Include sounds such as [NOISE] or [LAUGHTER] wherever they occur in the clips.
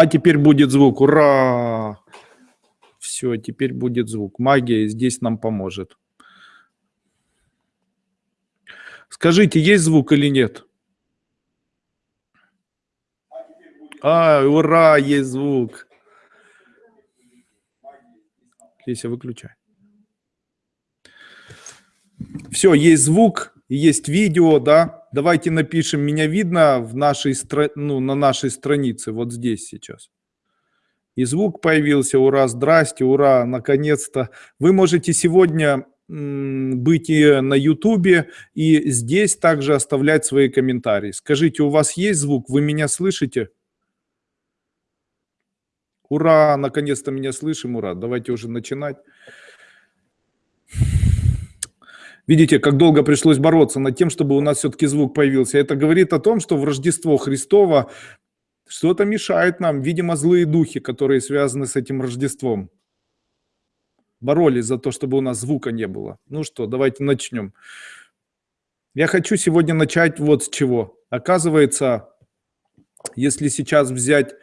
А теперь будет звук. Ура! Все, теперь будет звук. Магия здесь нам поможет. Скажите, есть звук или нет? А, ура, есть звук. Леся, выключай. Все, есть звук, есть видео, да. Давайте напишем, меня видно в нашей, ну, на нашей странице, вот здесь сейчас. И звук появился, ура, здрасте, ура, наконец-то. Вы можете сегодня быть и на ютубе, и здесь также оставлять свои комментарии. Скажите, у вас есть звук, вы меня слышите? Ура, наконец-то меня слышим, ура. Давайте уже начинать. Видите, как долго пришлось бороться над тем, чтобы у нас все-таки звук появился. Это говорит о том, что в Рождество Христово что-то мешает нам, видимо, злые духи, которые связаны с этим Рождеством. Боролись за то, чтобы у нас звука не было. Ну что, давайте начнем. Я хочу сегодня начать вот с чего. Оказывается, если сейчас взять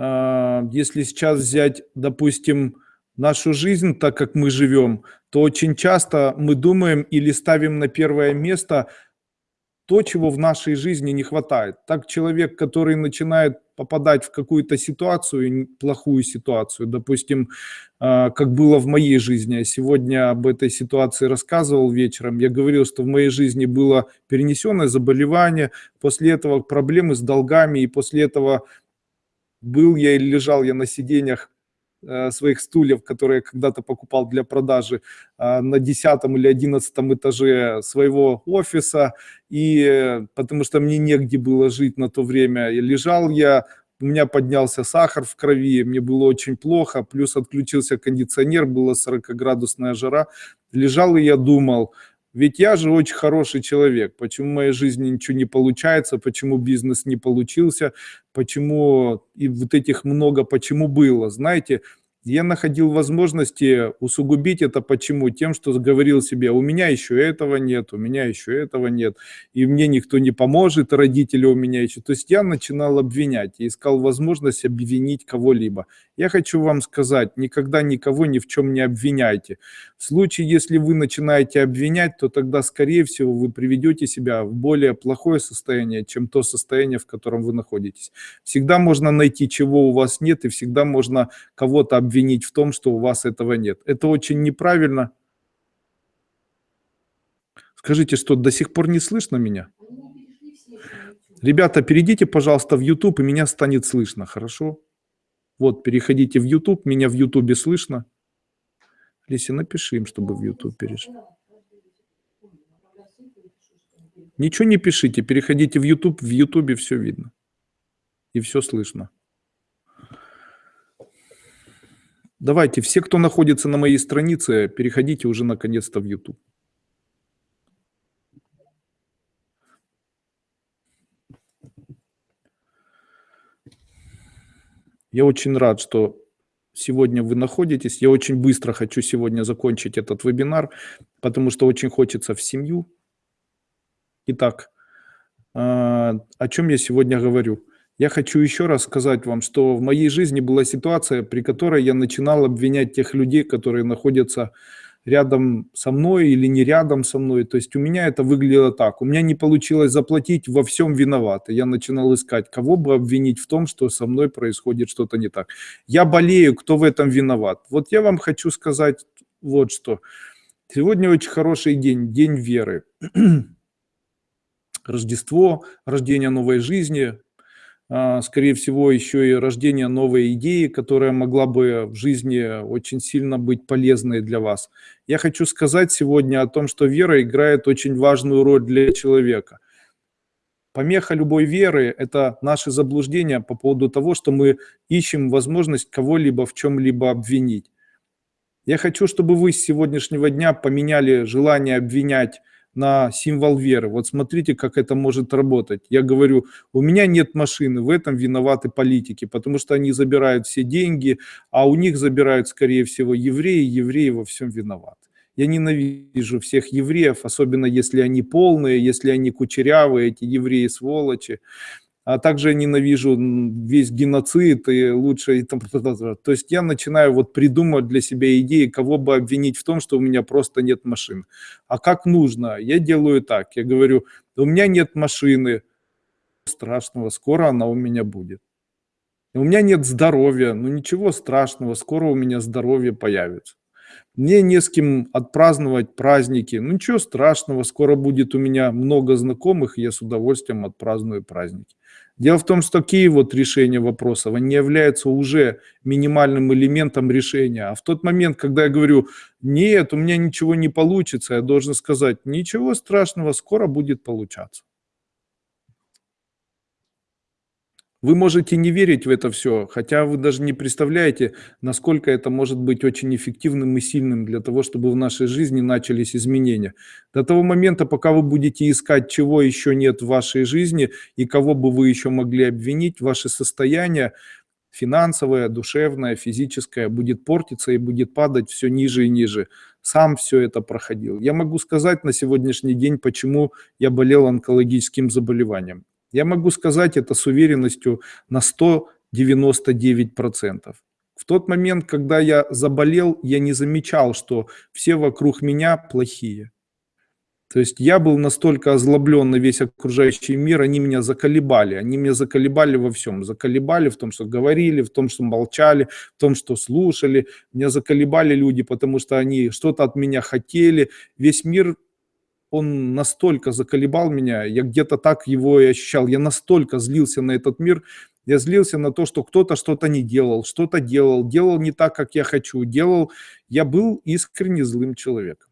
а, если сейчас взять, допустим, нашу жизнь, так как мы живем, то очень часто мы думаем или ставим на первое место то, чего в нашей жизни не хватает. Так человек, который начинает попадать в какую-то ситуацию, плохую ситуацию, допустим, а, как было в моей жизни, я сегодня об этой ситуации рассказывал вечером, я говорил, что в моей жизни было перенесенное заболевание, после этого проблемы с долгами, и после этого был я или лежал я на сиденьях своих стульев, которые я когда-то покупал для продажи э, на 10 или 11 этаже своего офиса, и э, потому что мне негде было жить на то время, и лежал я, у меня поднялся сахар в крови, мне было очень плохо, плюс отключился кондиционер, была 40-градусная жара, лежал и я думал, ведь я же очень хороший человек. Почему в моей жизни ничего не получается, почему бизнес не получился, почему и вот этих много почему было. Знаете, я находил возможности усугубить это почему? Тем, что говорил себе, у меня еще этого нет, у меня еще этого нет, и мне никто не поможет, родители у меня еще. То есть я начинал обвинять, и искал возможность обвинить кого-либо. Я хочу вам сказать, никогда никого ни в чем не обвиняйте. В случае, если вы начинаете обвинять, то тогда, скорее всего, вы приведете себя в более плохое состояние, чем то состояние, в котором вы находитесь. Всегда можно найти, чего у вас нет, и всегда можно кого-то обвинить в том, что у вас этого нет. Это очень неправильно. Скажите, что до сих пор не слышно меня? Ребята, перейдите, пожалуйста, в YouTube, и меня станет слышно, хорошо? Вот, переходите в YouTube, меня в YouTube слышно. Леся, напиши им, чтобы в YouTube перешли. Ничего не пишите, переходите в YouTube, в YouTube все видно. И все слышно. Давайте, все, кто находится на моей странице, переходите уже наконец-то в YouTube. Я очень рад, что сегодня вы находитесь. Я очень быстро хочу сегодня закончить этот вебинар, потому что очень хочется в семью. Итак, а, о чем я сегодня говорю? Я хочу еще раз сказать вам, что в моей жизни была ситуация, при которой я начинал обвинять тех людей, которые находятся рядом со мной или не рядом со мной. То есть у меня это выглядело так. У меня не получилось заплатить, во всем виноват. Я начинал искать, кого бы обвинить в том, что со мной происходит что-то не так. Я болею, кто в этом виноват. Вот я вам хочу сказать вот что. Сегодня очень хороший день, день веры. [CLEARS THROAT] Рождество, рождение новой жизни, скорее всего, еще и рождение новой идеи, которая могла бы в жизни очень сильно быть полезной для вас. Я хочу сказать сегодня о том, что вера играет очень важную роль для человека. Помеха любой веры – это наши заблуждения по поводу того, что мы ищем возможность кого-либо в чем-либо обвинить. Я хочу, чтобы вы с сегодняшнего дня поменяли желание обвинять на символ веры. Вот смотрите, как это может работать. Я говорю, у меня нет машины, в этом виноваты политики, потому что они забирают все деньги, а у них забирают, скорее всего, евреи, евреи во всем виноваты. Я ненавижу всех евреев, особенно если они полные, если они кучерявые, эти евреи сволочи. А также ненавижу весь геноцид и лучше... И там, то есть я начинаю вот придумывать для себя идеи, кого бы обвинить в том, что у меня просто нет машин. А как нужно? Я делаю так, я говорю, у меня нет машины, страшного, скоро она у меня будет. У меня нет здоровья, ну ничего страшного, скоро у меня здоровье появится. Мне не с кем отпраздновать праздники, ну ничего страшного, скоро будет у меня много знакомых, и я с удовольствием отпраздную праздники. Дело в том, что такие вот решения вопросов, они являются уже минимальным элементом решения. А в тот момент, когда я говорю, нет, у меня ничего не получится, я должен сказать, ничего страшного, скоро будет получаться. Вы можете не верить в это все, хотя вы даже не представляете, насколько это может быть очень эффективным и сильным для того, чтобы в нашей жизни начались изменения. До того момента, пока вы будете искать, чего еще нет в вашей жизни и кого бы вы еще могли обвинить, ваше состояние финансовое, душевное, физическое будет портиться и будет падать все ниже и ниже. Сам все это проходил. Я могу сказать на сегодняшний день, почему я болел онкологическим заболеванием. Я могу сказать это с уверенностью на 199%. В тот момент, когда я заболел, я не замечал, что все вокруг меня плохие. То есть я был настолько озлоблен на весь окружающий мир, они меня заколебали, они меня заколебали во всем, заколебали в том, что говорили, в том, что молчали, в том, что слушали, меня заколебали люди, потому что они что-то от меня хотели, весь мир он настолько заколебал меня, я где-то так его и ощущал, я настолько злился на этот мир, я злился на то, что кто-то что-то не делал, что-то делал, делал не так, как я хочу, делал, я был искренне злым человеком.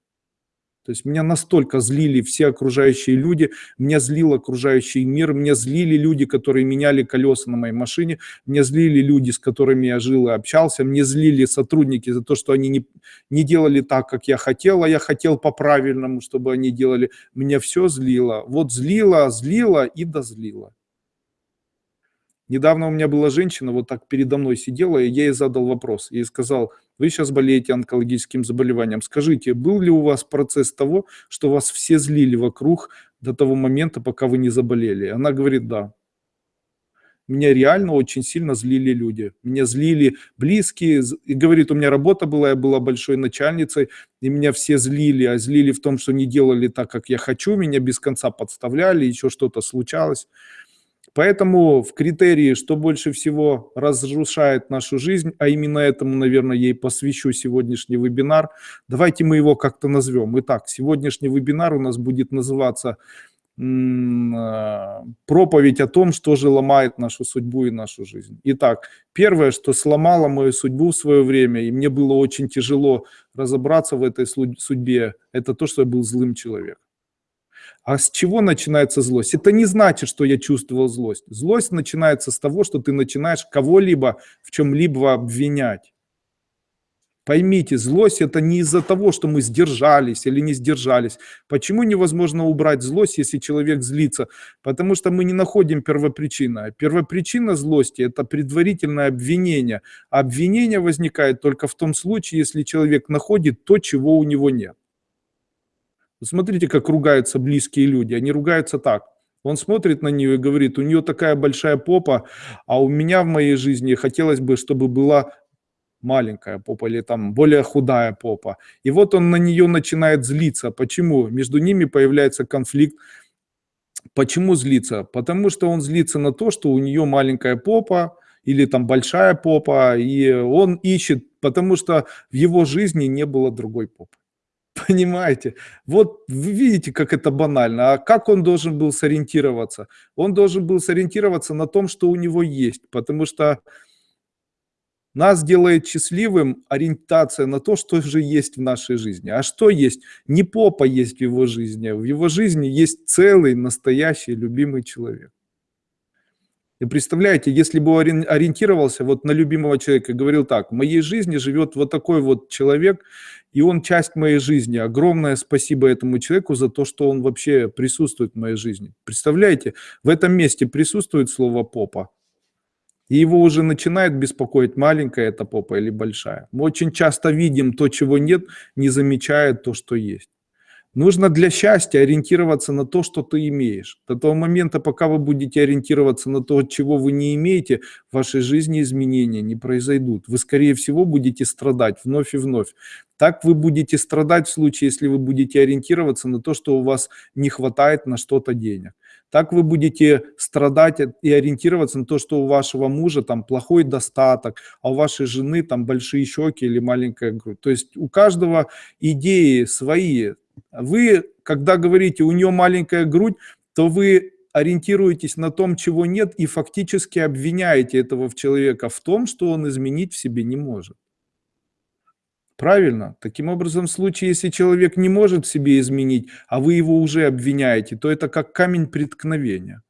То есть меня настолько злили все окружающие люди, меня злил окружающий мир, меня злили люди, которые меняли колеса на моей машине, меня злили люди, с которыми я жил и общался, мне злили сотрудники за то, что они не, не делали так, как я хотел, а я хотел по-правильному, чтобы они делали. Меня все злило. Вот злило, злило и дозлило. Недавно у меня была женщина, вот так передо мной сидела, и я ей задал вопрос. Я ей сказал, вы сейчас болеете онкологическим заболеванием. Скажите, был ли у вас процесс того, что вас все злили вокруг до того момента, пока вы не заболели? Она говорит, да. Меня реально очень сильно злили люди. Меня злили близкие. И говорит, у меня работа была, я была большой начальницей, и меня все злили. А злили в том, что не делали так, как я хочу. Меня без конца подставляли, еще что-то случалось. Поэтому в критерии, что больше всего разрушает нашу жизнь, а именно этому, наверное, ей посвящу сегодняшний вебинар, давайте мы его как-то назовем. Итак, сегодняшний вебинар у нас будет называться а, проповедь о том, что же ломает нашу судьбу и нашу жизнь. Итак, первое, что сломало мою судьбу в свое время, и мне было очень тяжело разобраться в этой судьбе, это то, что я был злым человеком. А с чего начинается злость? Это не значит, что я чувствовал злость. Злость начинается с того, что ты начинаешь кого-либо в чем-либо обвинять. Поймите, злость это не из-за того, что мы сдержались или не сдержались. Почему невозможно убрать злость, если человек злится? Потому что мы не находим первопричину. Первопричина злости это предварительное обвинение. обвинение возникает только в том случае, если человек находит то, чего у него нет. Смотрите, как ругаются близкие люди. Они ругаются так. Он смотрит на нее и говорит, у нее такая большая попа, а у меня в моей жизни хотелось бы, чтобы была маленькая попа или там более худая попа. И вот он на нее начинает злиться. Почему? Между ними появляется конфликт. Почему злиться? Потому что он злится на то, что у нее маленькая попа или там большая попа, и он ищет, потому что в его жизни не было другой попы. Понимаете? Вот вы видите, как это банально. А как он должен был сориентироваться? Он должен был сориентироваться на том, что у него есть, потому что нас делает счастливым ориентация на то, что же есть в нашей жизни. А что есть? Не попа есть в его жизни, в его жизни есть целый, настоящий, любимый человек. И представляете, если бы ориентировался вот на любимого человека и говорил так, в моей жизни живет вот такой вот человек, и он часть моей жизни. Огромное спасибо этому человеку за то, что он вообще присутствует в моей жизни. Представляете, в этом месте присутствует слово «попа», и его уже начинает беспокоить, маленькая эта попа или большая. Мы очень часто видим то, чего нет, не замечая то, что есть. Нужно для счастья ориентироваться на то, что ты имеешь. До того момента, пока вы будете ориентироваться на то, чего вы не имеете, в вашей жизни изменения не произойдут. Вы, скорее всего, будете страдать вновь и вновь. Так вы будете страдать в случае, если вы будете ориентироваться на то, что у вас не хватает на что-то денег. Так вы будете страдать и ориентироваться на то, что у вашего мужа там плохой достаток, а у вашей жены там большие щеки или маленькая грудь. То есть у каждого идеи свои. Вы, когда говорите, у нее маленькая грудь, то вы ориентируетесь на том, чего нет, и фактически обвиняете этого человека в том, что он изменить в себе не может. Правильно? Таким образом, в случае, если человек не может в себе изменить, а вы его уже обвиняете, то это как камень преткновения.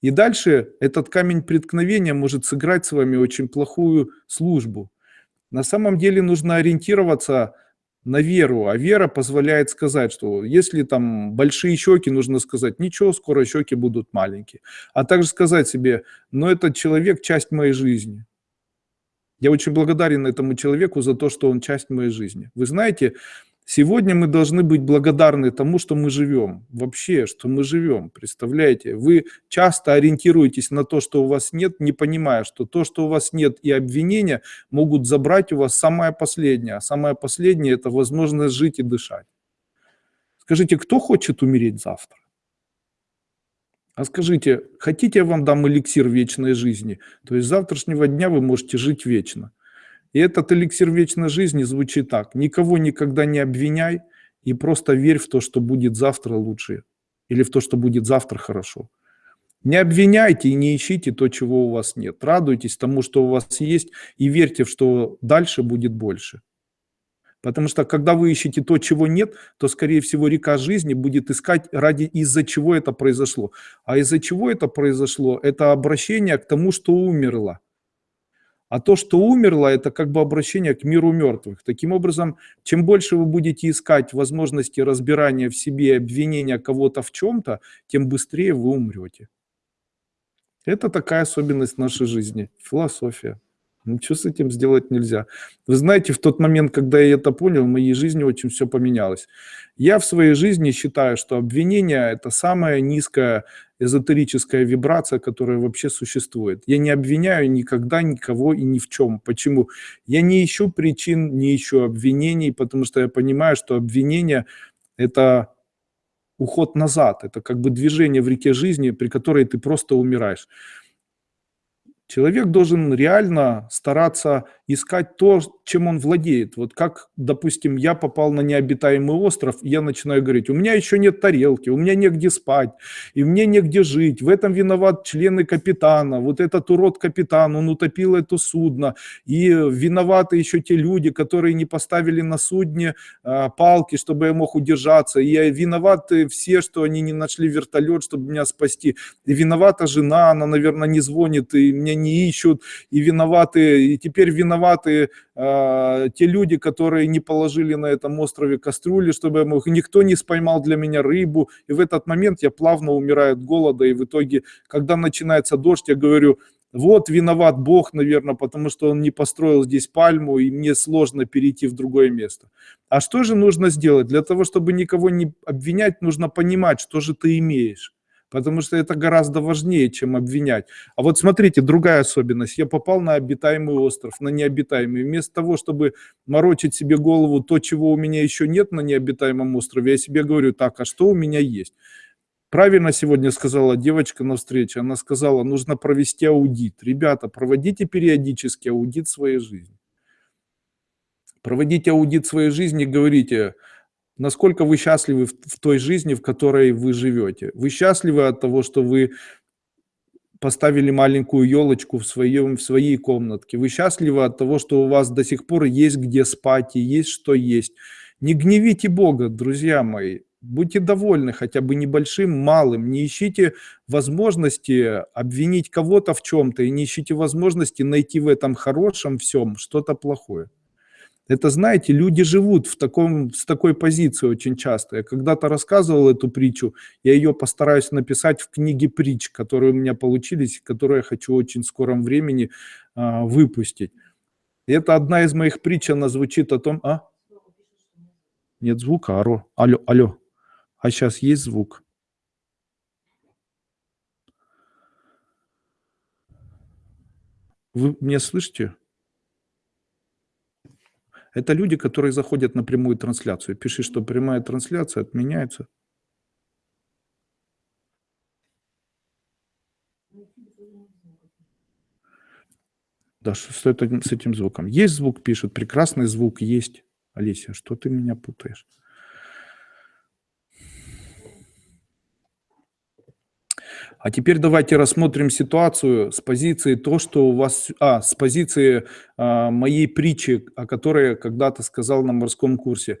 И дальше этот камень преткновения может сыграть с вами очень плохую службу. На самом деле нужно ориентироваться на веру, а вера позволяет сказать, что если там большие щеки, нужно сказать, ничего, скоро щеки будут маленькие. А также сказать себе, но этот человек часть моей жизни. Я очень благодарен этому человеку за то, что он часть моей жизни. Вы знаете, сегодня мы должны быть благодарны тому, что мы живем. Вообще, что мы живем. Представляете? Вы часто ориентируетесь на то, что у вас нет, не понимая, что то, что у вас нет и обвинения могут забрать у вас самое последнее. А самое последнее – это возможность жить и дышать. Скажите, кто хочет умереть завтра? А скажите, хотите я вам дам эликсир вечной жизни? То есть с завтрашнего дня вы можете жить вечно. И этот эликсир вечной жизни звучит так. Никого никогда не обвиняй и просто верь в то, что будет завтра лучше. Или в то, что будет завтра хорошо. Не обвиняйте и не ищите то, чего у вас нет. Радуйтесь тому, что у вас есть, и верьте, что дальше будет больше. Потому что когда вы ищете то, чего нет, то, скорее всего, река жизни будет искать ради из-за чего это произошло. А из-за чего это произошло, это обращение к тому, что умерло. А то, что умерло, это как бы обращение к миру мертвых. Таким образом, чем больше вы будете искать возможности разбирания в себе, обвинения кого-то в чем-то, тем быстрее вы умрете. Это такая особенность нашей жизни, философия. Ничего с этим сделать нельзя. Вы знаете, в тот момент, когда я это понял, в моей жизни очень все поменялось. Я в своей жизни считаю, что обвинение – это самая низкая эзотерическая вибрация, которая вообще существует. Я не обвиняю никогда никого и ни в чем. Почему? Я не ищу причин, не ищу обвинений, потому что я понимаю, что обвинение – это уход назад, это как бы движение в реке жизни, при которой ты просто умираешь. Человек должен реально стараться искать то, чем он владеет. Вот как, допустим, я попал на необитаемый остров, я начинаю говорить, у меня еще нет тарелки, у меня негде спать, и мне негде жить, в этом виноват члены капитана, вот этот урод капитан, он утопил это судно, и виноваты еще те люди, которые не поставили на судне а, палки, чтобы я мог удержаться, и виноваты все, что они не нашли вертолет, чтобы меня спасти, и виновата жена, она, наверное, не звонит, и мне не ищут, и виноваты, и теперь виноваты э, те люди, которые не положили на этом острове кастрюли, чтобы мог, никто не споймал для меня рыбу, и в этот момент я плавно умираю от голода, и в итоге, когда начинается дождь, я говорю, вот виноват Бог, наверное, потому что он не построил здесь пальму, и мне сложно перейти в другое место. А что же нужно сделать? Для того, чтобы никого не обвинять, нужно понимать, что же ты имеешь потому что это гораздо важнее, чем обвинять. А вот смотрите, другая особенность. Я попал на обитаемый остров, на необитаемый. Вместо того, чтобы морочить себе голову то, чего у меня еще нет на необитаемом острове, я себе говорю, так, а что у меня есть? Правильно сегодня сказала девочка на встрече. Она сказала, нужно провести аудит. Ребята, проводите периодически аудит своей жизни. Проводите аудит своей жизни, говорите, Насколько вы счастливы в, в той жизни, в которой вы живете? Вы счастливы от того, что вы поставили маленькую елочку в, своем, в своей комнатке? Вы счастливы от того, что у вас до сих пор есть где спать и есть что есть? Не гневите Бога, друзья мои. Будьте довольны хотя бы небольшим, малым. Не ищите возможности обвинить кого-то в чем-то и не ищите возможности найти в этом хорошем всем что-то плохое. Это, знаете, люди живут в таком, с такой позиции очень часто. Я когда-то рассказывал эту притчу, я ее постараюсь написать в книге притч, которые у меня получились, которые я хочу очень в скором времени а, выпустить. И это одна из моих притч, она звучит о том... А? Нет звука, алло, алло, алло. А сейчас есть звук? Вы меня слышите? Это люди, которые заходят на прямую трансляцию. Пиши, что прямая трансляция отменяется. Да, что этим, с этим звуком? Есть звук, пишут. Прекрасный звук есть. Олеся, что ты меня путаешь? А теперь давайте рассмотрим ситуацию с позиции то, что у вас, а, с позиции а, моей притчи, о которой когда-то сказал на морском курсе.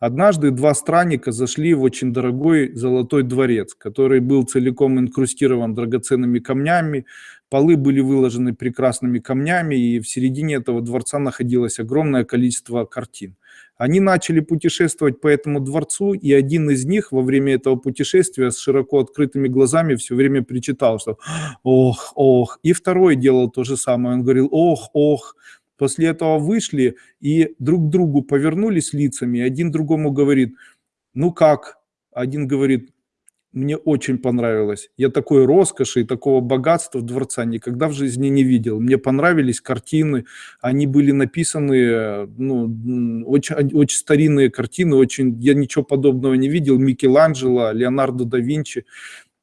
Однажды два странника зашли в очень дорогой золотой дворец, который был целиком инкрустирован драгоценными камнями, полы были выложены прекрасными камнями, и в середине этого дворца находилось огромное количество картин. Они начали путешествовать по этому дворцу, и один из них во время этого путешествия с широко открытыми глазами все время причитал, что «ох, ох». И второй делал то же самое, он говорил «ох, ох». После этого вышли и друг к другу повернулись лицами, один другому говорит «ну как?». Один говорит мне очень понравилось. Я такой роскоши и такого богатства дворца никогда в жизни не видел. Мне понравились картины, они были написаны, ну, очень, очень старинные картины, очень, я ничего подобного не видел. Микеланджело, Леонардо да Винчи,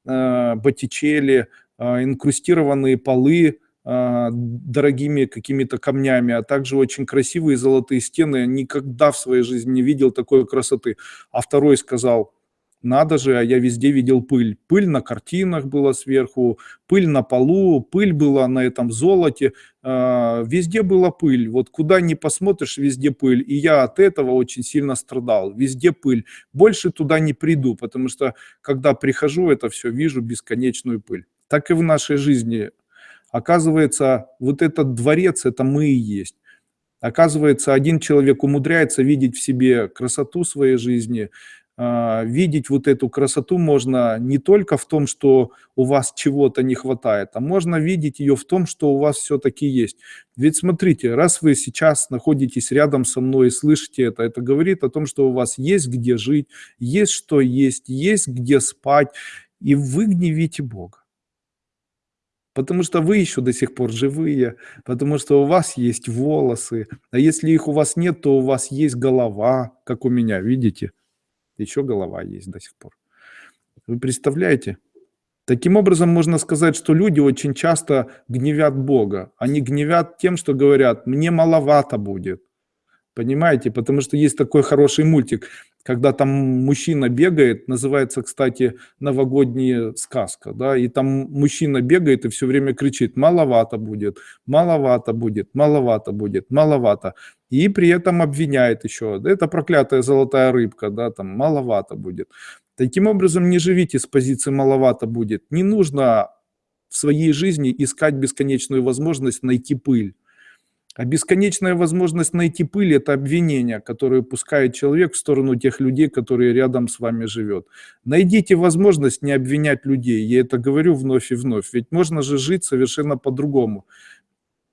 э, Боттичелли, э, инкрустированные полы, э, дорогими какими-то камнями, а также очень красивые золотые стены. Я никогда в своей жизни не видел такой красоты. А второй сказал, надо же, а я везде видел пыль. Пыль на картинах была сверху, пыль на полу, пыль была на этом золоте. А, везде была пыль. Вот куда ни посмотришь, везде пыль. И я от этого очень сильно страдал. Везде пыль. Больше туда не приду, потому что когда прихожу, это все вижу бесконечную пыль. Так и в нашей жизни. Оказывается, вот этот дворец, это мы и есть. Оказывается, один человек умудряется видеть в себе красоту своей жизни, видеть вот эту красоту можно не только в том, что у вас чего-то не хватает, а можно видеть ее в том, что у вас все-таки есть. Ведь смотрите, раз вы сейчас находитесь рядом со мной и слышите это, это говорит о том, что у вас есть где жить, есть что есть, есть где спать, и вы гневите Бога. Потому что вы еще до сих пор живые, потому что у вас есть волосы, а если их у вас нет, то у вас есть голова, как у меня, видите? Еще голова есть до сих пор. Вы представляете? Таким образом, можно сказать, что люди очень часто гневят Бога. Они гневят тем, что говорят, мне маловато будет. Понимаете? Потому что есть такой хороший мультик, когда там мужчина бегает, называется, кстати, новогодняя сказка, да, и там мужчина бегает и все время кричит, маловато будет, маловато будет, маловато будет, маловато. И при этом обвиняет еще, это проклятая золотая рыбка, да, там маловато будет. Таким образом, не живите с позиции маловато будет. Не нужно в своей жизни искать бесконечную возможность найти пыль. А бесконечная возможность найти пыль – это обвинение, которое пускает человек в сторону тех людей, которые рядом с вами живет. Найдите возможность не обвинять людей. Я это говорю вновь и вновь. Ведь можно же жить совершенно по-другому.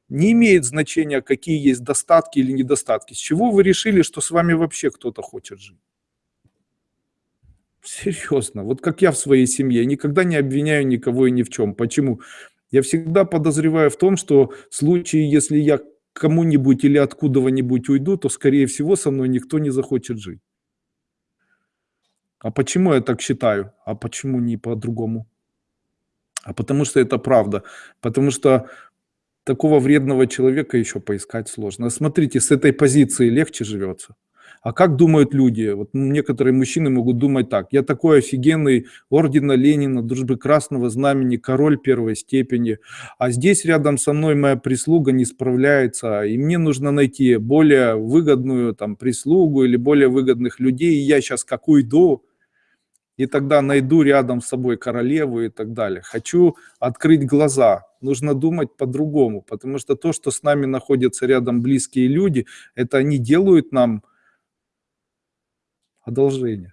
Не имеет значения, какие есть достатки или недостатки. С чего вы решили, что с вами вообще кто-то хочет жить? Серьезно. Вот как я в своей семье. никогда не обвиняю никого и ни в чем. Почему? Я всегда подозреваю в том, что в случае, если я кому-нибудь или откуда-нибудь уйду, то, скорее всего, со мной никто не захочет жить. А почему я так считаю? А почему не по-другому? А потому что это правда. Потому что такого вредного человека еще поискать сложно. Смотрите, с этой позиции легче живется. А как думают люди? Вот некоторые мужчины могут думать так. Я такой офигенный, ордена Ленина, дружбы Красного Знамени, король первой степени. А здесь рядом со мной моя прислуга не справляется. И мне нужно найти более выгодную там прислугу или более выгодных людей. И я сейчас как уйду, и тогда найду рядом с собой королеву и так далее. Хочу открыть глаза. Нужно думать по-другому, потому что то, что с нами находятся рядом близкие люди, это они делают нам одолжение.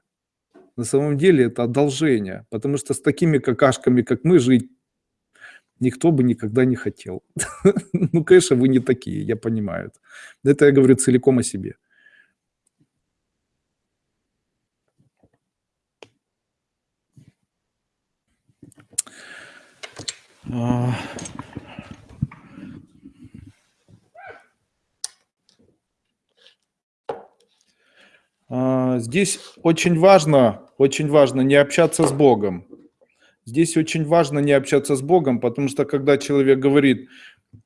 На самом деле это одолжение, потому что с такими какашками, как мы, жить никто бы никогда не хотел. [LAUGHS] ну, конечно, вы не такие, я понимаю это. Я говорю целиком о себе. Uh... здесь очень важно, очень важно не общаться с Богом. Здесь очень важно не общаться с Богом, потому что когда человек говорит,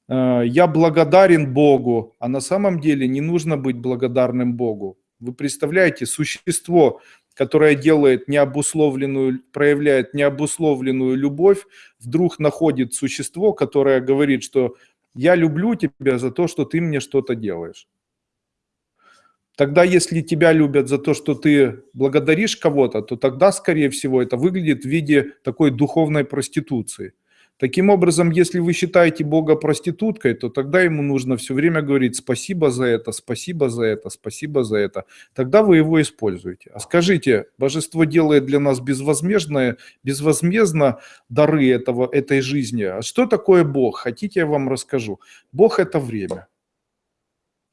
«Э, я благодарен Богу, а на самом деле не нужно быть благодарным Богу. Вы представляете, существо, которое делает необусловленную, проявляет необусловленную любовь, вдруг находит существо, которое говорит, что я люблю тебя за то, что ты мне что-то делаешь. Тогда, если тебя любят за то, что ты благодаришь кого-то, то тогда, скорее всего, это выглядит в виде такой духовной проституции. Таким образом, если вы считаете Бога проституткой, то тогда ему нужно все время говорить спасибо за это, спасибо за это, спасибо за это. Тогда вы его используете. А скажите, божество делает для нас безвозмездное, безвозмездно дары этого, этой жизни. А что такое Бог? Хотите, я вам расскажу. Бог – это время.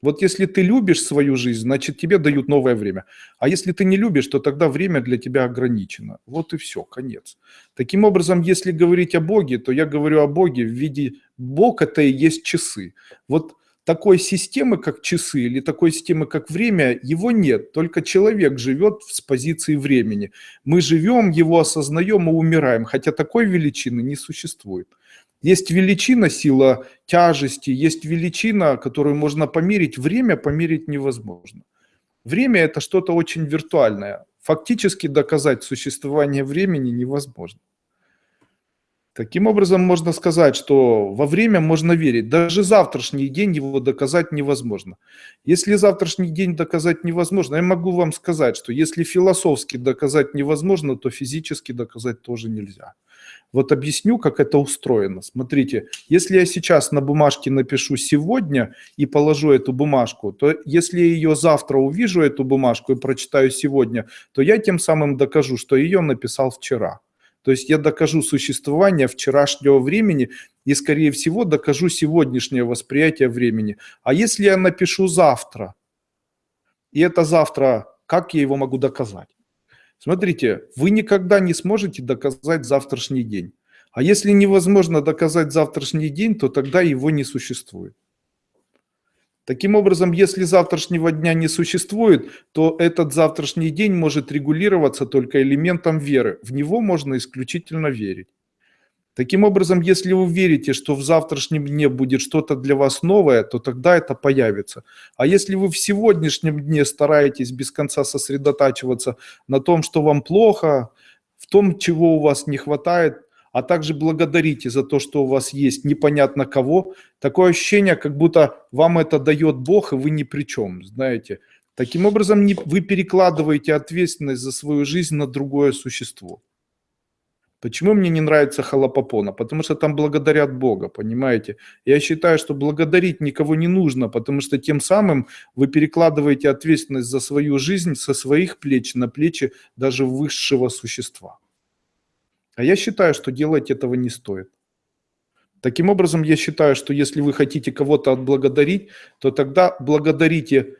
Вот если ты любишь свою жизнь, значит тебе дают новое время. А если ты не любишь, то тогда время для тебя ограничено. Вот и все, конец. Таким образом, если говорить о Боге, то я говорю о Боге в виде... Бог это и есть часы. Вот такой системы, как часы, или такой системы, как время, его нет. Только человек живет с позиции времени. Мы живем, его осознаем и умираем, хотя такой величины не существует. Есть величина, сила тяжести, есть величина, которую можно померить. Время померить невозможно. Время – это что-то очень виртуальное. Фактически доказать существование времени невозможно. Таким образом, можно сказать, что во время можно верить. Даже завтрашний день его доказать невозможно. Если завтрашний день доказать невозможно, я могу вам сказать, что если философски доказать невозможно, то физически доказать тоже нельзя. Вот объясню, как это устроено. Смотрите, если я сейчас на бумажке напишу «сегодня» и положу эту бумажку, то если я ее завтра увижу, эту бумажку, и прочитаю «сегодня», то я тем самым докажу, что ее написал вчера. То есть я докажу существование вчерашнего времени и, скорее всего, докажу сегодняшнее восприятие времени. А если я напишу завтра, и это завтра, как я его могу доказать? Смотрите, вы никогда не сможете доказать завтрашний день. А если невозможно доказать завтрашний день, то тогда его не существует. Таким образом, если завтрашнего дня не существует, то этот завтрашний день может регулироваться только элементом веры. В него можно исключительно верить. Таким образом, если вы верите, что в завтрашнем дне будет что-то для вас новое, то тогда это появится. А если вы в сегодняшнем дне стараетесь без конца сосредотачиваться на том, что вам плохо, в том, чего у вас не хватает, а также благодарите за то, что у вас есть непонятно кого, такое ощущение, как будто вам это дает Бог, и вы ни при чем, знаете. Таким образом, вы перекладываете ответственность за свою жизнь на другое существо. Почему мне не нравится халапопона? Потому что там благодарят Бога, понимаете? Я считаю, что благодарить никого не нужно, потому что тем самым вы перекладываете ответственность за свою жизнь со своих плеч на плечи даже высшего существа. А я считаю, что делать этого не стоит. Таким образом, я считаю, что если вы хотите кого-то отблагодарить, то тогда благодарите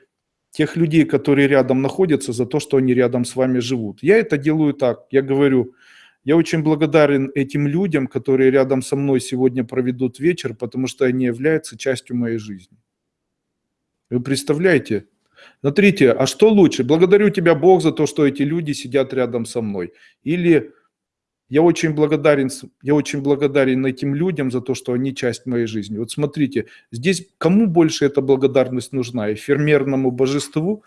тех людей, которые рядом находятся, за то, что они рядом с вами живут. Я это делаю так. Я говорю, я очень благодарен этим людям, которые рядом со мной сегодня проведут вечер, потому что они являются частью моей жизни. Вы представляете? Смотрите, а что лучше? Благодарю тебя, Бог, за то, что эти люди сидят рядом со мной. Или я очень благодарен, я очень благодарен этим людям за то, что они часть моей жизни. Вот смотрите, здесь кому больше эта благодарность нужна? Эфемерному божеству,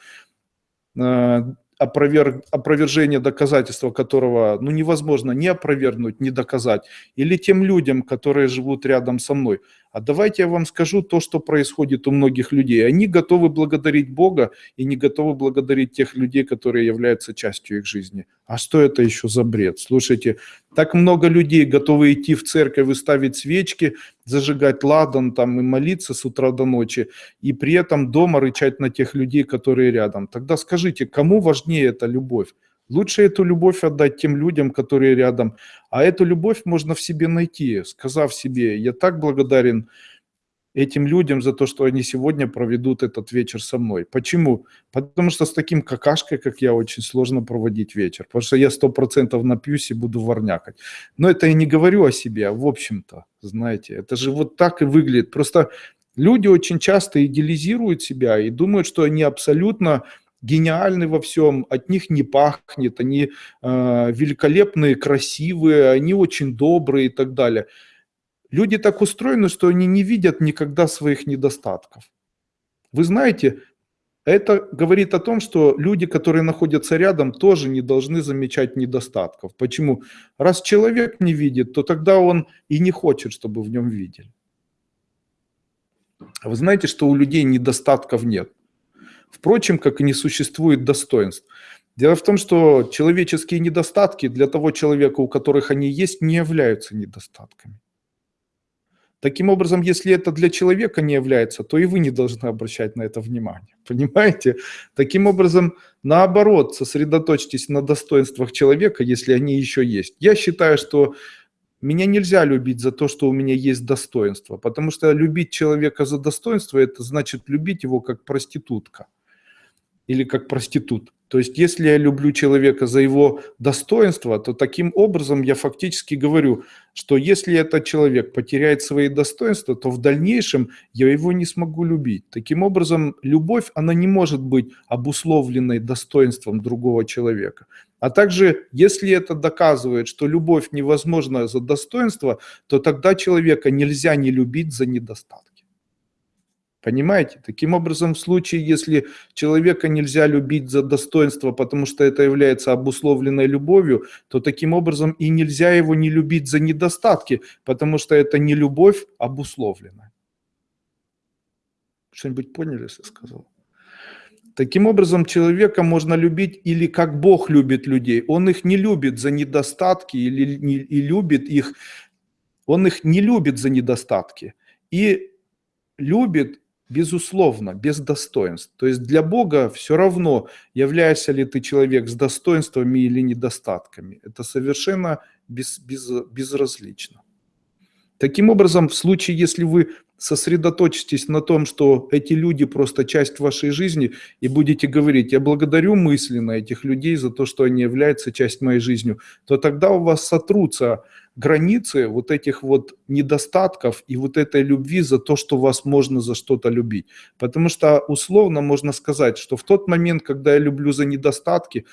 э, опроверг, опровержение доказательства которого ну, невозможно ни опровергнуть, ни доказать, или тем людям, которые живут рядом со мной. А давайте я вам скажу то, что происходит у многих людей. Они готовы благодарить Бога и не готовы благодарить тех людей, которые являются частью их жизни. А что это еще за бред? Слушайте, так много людей готовы идти в церковь и ставить свечки, зажигать ладан там и молиться с утра до ночи, и при этом дома рычать на тех людей, которые рядом. Тогда скажите, кому важнее эта любовь? Лучше эту любовь отдать тем людям, которые рядом. А эту любовь можно в себе найти, сказав себе, я так благодарен этим людям за то, что они сегодня проведут этот вечер со мной. Почему? Потому что с таким какашкой, как я, очень сложно проводить вечер. Потому что я сто процентов напьюсь и буду ворнякать. Но это я не говорю о себе, а в общем-то, знаете, это же вот так и выглядит. Просто люди очень часто идеализируют себя и думают, что они абсолютно гениальны во всем, от них не пахнет, они э, великолепные, красивые, они очень добрые и так далее. Люди так устроены, что они не видят никогда своих недостатков. Вы знаете, это говорит о том, что люди, которые находятся рядом, тоже не должны замечать недостатков. Почему? Раз человек не видит, то тогда он и не хочет, чтобы в нем видели. Вы знаете, что у людей недостатков нет. Впрочем, как и не существует достоинств. Дело в том, что человеческие недостатки для того человека, у которых они есть, не являются недостатками. Таким образом, если это для человека не является, то и вы не должны обращать на это внимание. [LAUGHS] Понимаете? Таким образом, наоборот, сосредоточьтесь на достоинствах человека, если они еще есть. Я считаю, что меня нельзя любить за то, что у меня есть достоинство, потому что любить человека за достоинство, это значит любить его как проститутка или как проститут. То есть если я люблю человека за его достоинство, то таким образом я фактически говорю, что если этот человек потеряет свои достоинства, то в дальнейшем я его не смогу любить. Таким образом, любовь, она не может быть обусловленной достоинством другого человека. А также, если это доказывает, что любовь невозможна за достоинство, то тогда человека нельзя не любить за недостаток. Понимаете? Таким образом, в случае, если человека нельзя любить за достоинство, потому что это является обусловленной любовью, то таким образом и нельзя его не любить за недостатки, потому что это не любовь обусловленная. Что-нибудь поняли, что я сказал? Таким образом, человека можно любить или как Бог любит людей. Он их не любит за недостатки или не, и любит их, он их не любит за недостатки. И любит Безусловно, без достоинств. То есть для Бога все равно, являешься ли ты человек с достоинствами или недостатками. Это совершенно без, без, безразлично. Таким образом, в случае, если вы сосредоточитесь на том, что эти люди просто часть вашей жизни, и будете говорить, я благодарю мысленно этих людей за то, что они являются часть моей жизни, то тогда у вас сотрутся границы вот этих вот недостатков и вот этой любви за то, что вас можно за что-то любить. Потому что условно можно сказать, что в тот момент, когда я люблю за недостатки,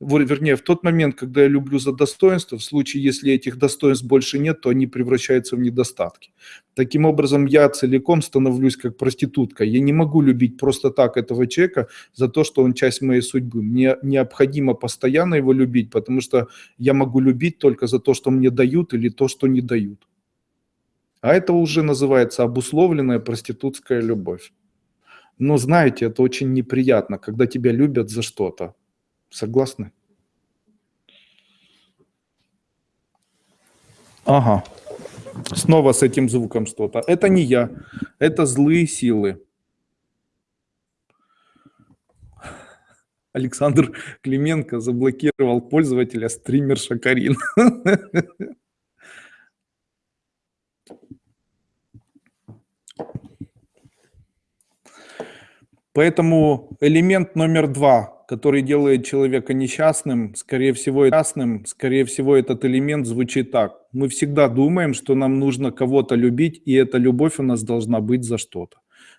вернее, в тот момент, когда я люблю за достоинство, в случае, если этих достоинств больше нет, то они превращаются в недостатки. Таким образом, я целиком становлюсь как проститутка. Я не могу любить просто так этого человека за то, что он часть моей судьбы. Мне необходимо постоянно его любить, потому что я могу любить только за то, что мне дают или то, что не дают. А это уже называется обусловленная проститутская любовь. Но знаете, это очень неприятно, когда тебя любят за что-то. Согласны? Ага. Снова с этим звуком что-то. Это не я, это злые силы. Александр Клименко заблокировал пользователя стример Шакарин. Поэтому элемент номер два который делает человека несчастным, скорее всего, несчастным, скорее всего, этот элемент звучит так. Мы всегда думаем, что нам нужно кого-то любить, и эта любовь у нас должна быть за что-то.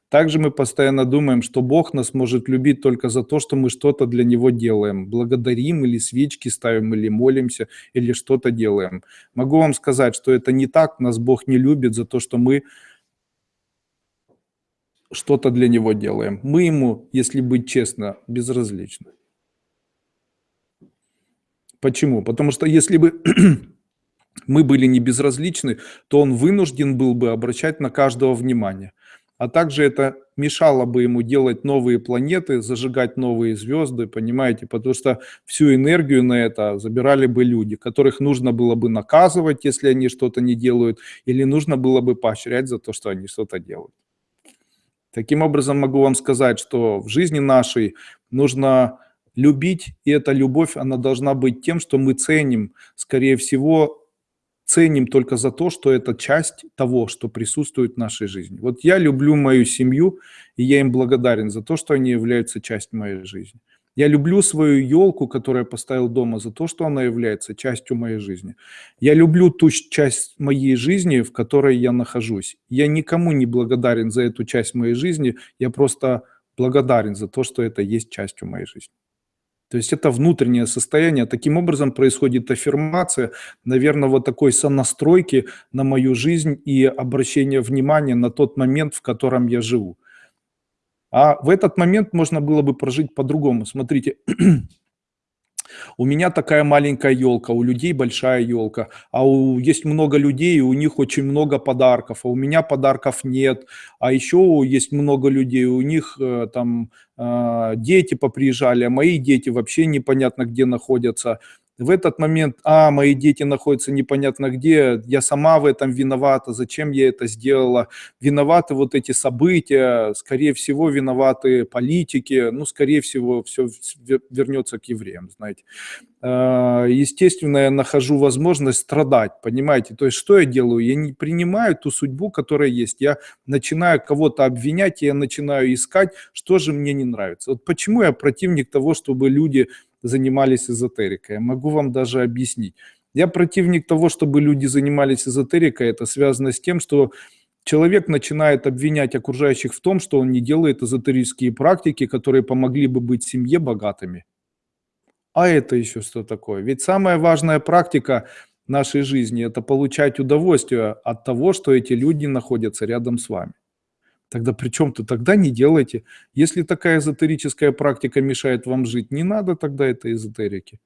Также мы постоянно думаем, что Бог нас может любить только за то, что мы что-то для Него делаем. Благодарим или свечки ставим, или молимся, или что-то делаем. Могу вам сказать, что это не так. Нас Бог не любит за то, что мы что-то для него делаем. Мы ему, если быть честно, безразличны. Почему? Потому что если бы [CLEARS THROAT] мы были не безразличны, то он вынужден был бы обращать на каждого внимание. А также это мешало бы ему делать новые планеты, зажигать новые звезды, понимаете? Потому что всю энергию на это забирали бы люди, которых нужно было бы наказывать, если они что-то не делают, или нужно было бы поощрять за то, что они что-то делают. Таким образом, могу вам сказать, что в жизни нашей нужно любить, и эта любовь, она должна быть тем, что мы ценим, скорее всего, ценим только за то, что это часть того, что присутствует в нашей жизни. Вот я люблю мою семью, и я им благодарен за то, что они являются частью моей жизни. Я люблю свою елку, которую я поставил дома, за то, что она является частью моей жизни. Я люблю ту часть моей жизни, в которой я нахожусь. Я никому не благодарен за эту часть моей жизни, я просто благодарен за то, что это есть частью моей жизни. То есть это внутреннее состояние. Таким образом происходит аффирмация, наверное, вот такой сонастройки на мою жизнь и обращение внимания на тот момент, в котором я живу. А в этот момент можно было бы прожить по-другому. Смотрите, [CLEARS THROAT] у меня такая маленькая елка, у людей большая елка, а у, есть много людей, у них очень много подарков, а у меня подарков нет, а еще есть много людей, у них э, там э, дети поприезжали, а мои дети вообще непонятно где находятся в этот момент, а, мои дети находятся непонятно где, я сама в этом виновата, зачем я это сделала, виноваты вот эти события, скорее всего, виноваты политики, ну, скорее всего, все вернется к евреям, знаете. А, естественно, я нахожу возможность страдать, понимаете? То есть, что я делаю? Я не принимаю ту судьбу, которая есть. Я начинаю кого-то обвинять, я начинаю искать, что же мне не нравится. Вот почему я противник того, чтобы люди занимались эзотерикой. Я могу вам даже объяснить. Я противник того, чтобы люди занимались эзотерикой. Это связано с тем, что человек начинает обвинять окружающих в том, что он не делает эзотерические практики, которые помогли бы быть семье богатыми. А это еще что такое? Ведь самая важная практика нашей жизни – это получать удовольствие от того, что эти люди находятся рядом с вами. Тогда при чем-то тогда не делайте. Если такая эзотерическая практика мешает вам жить, не надо тогда этой эзотерики.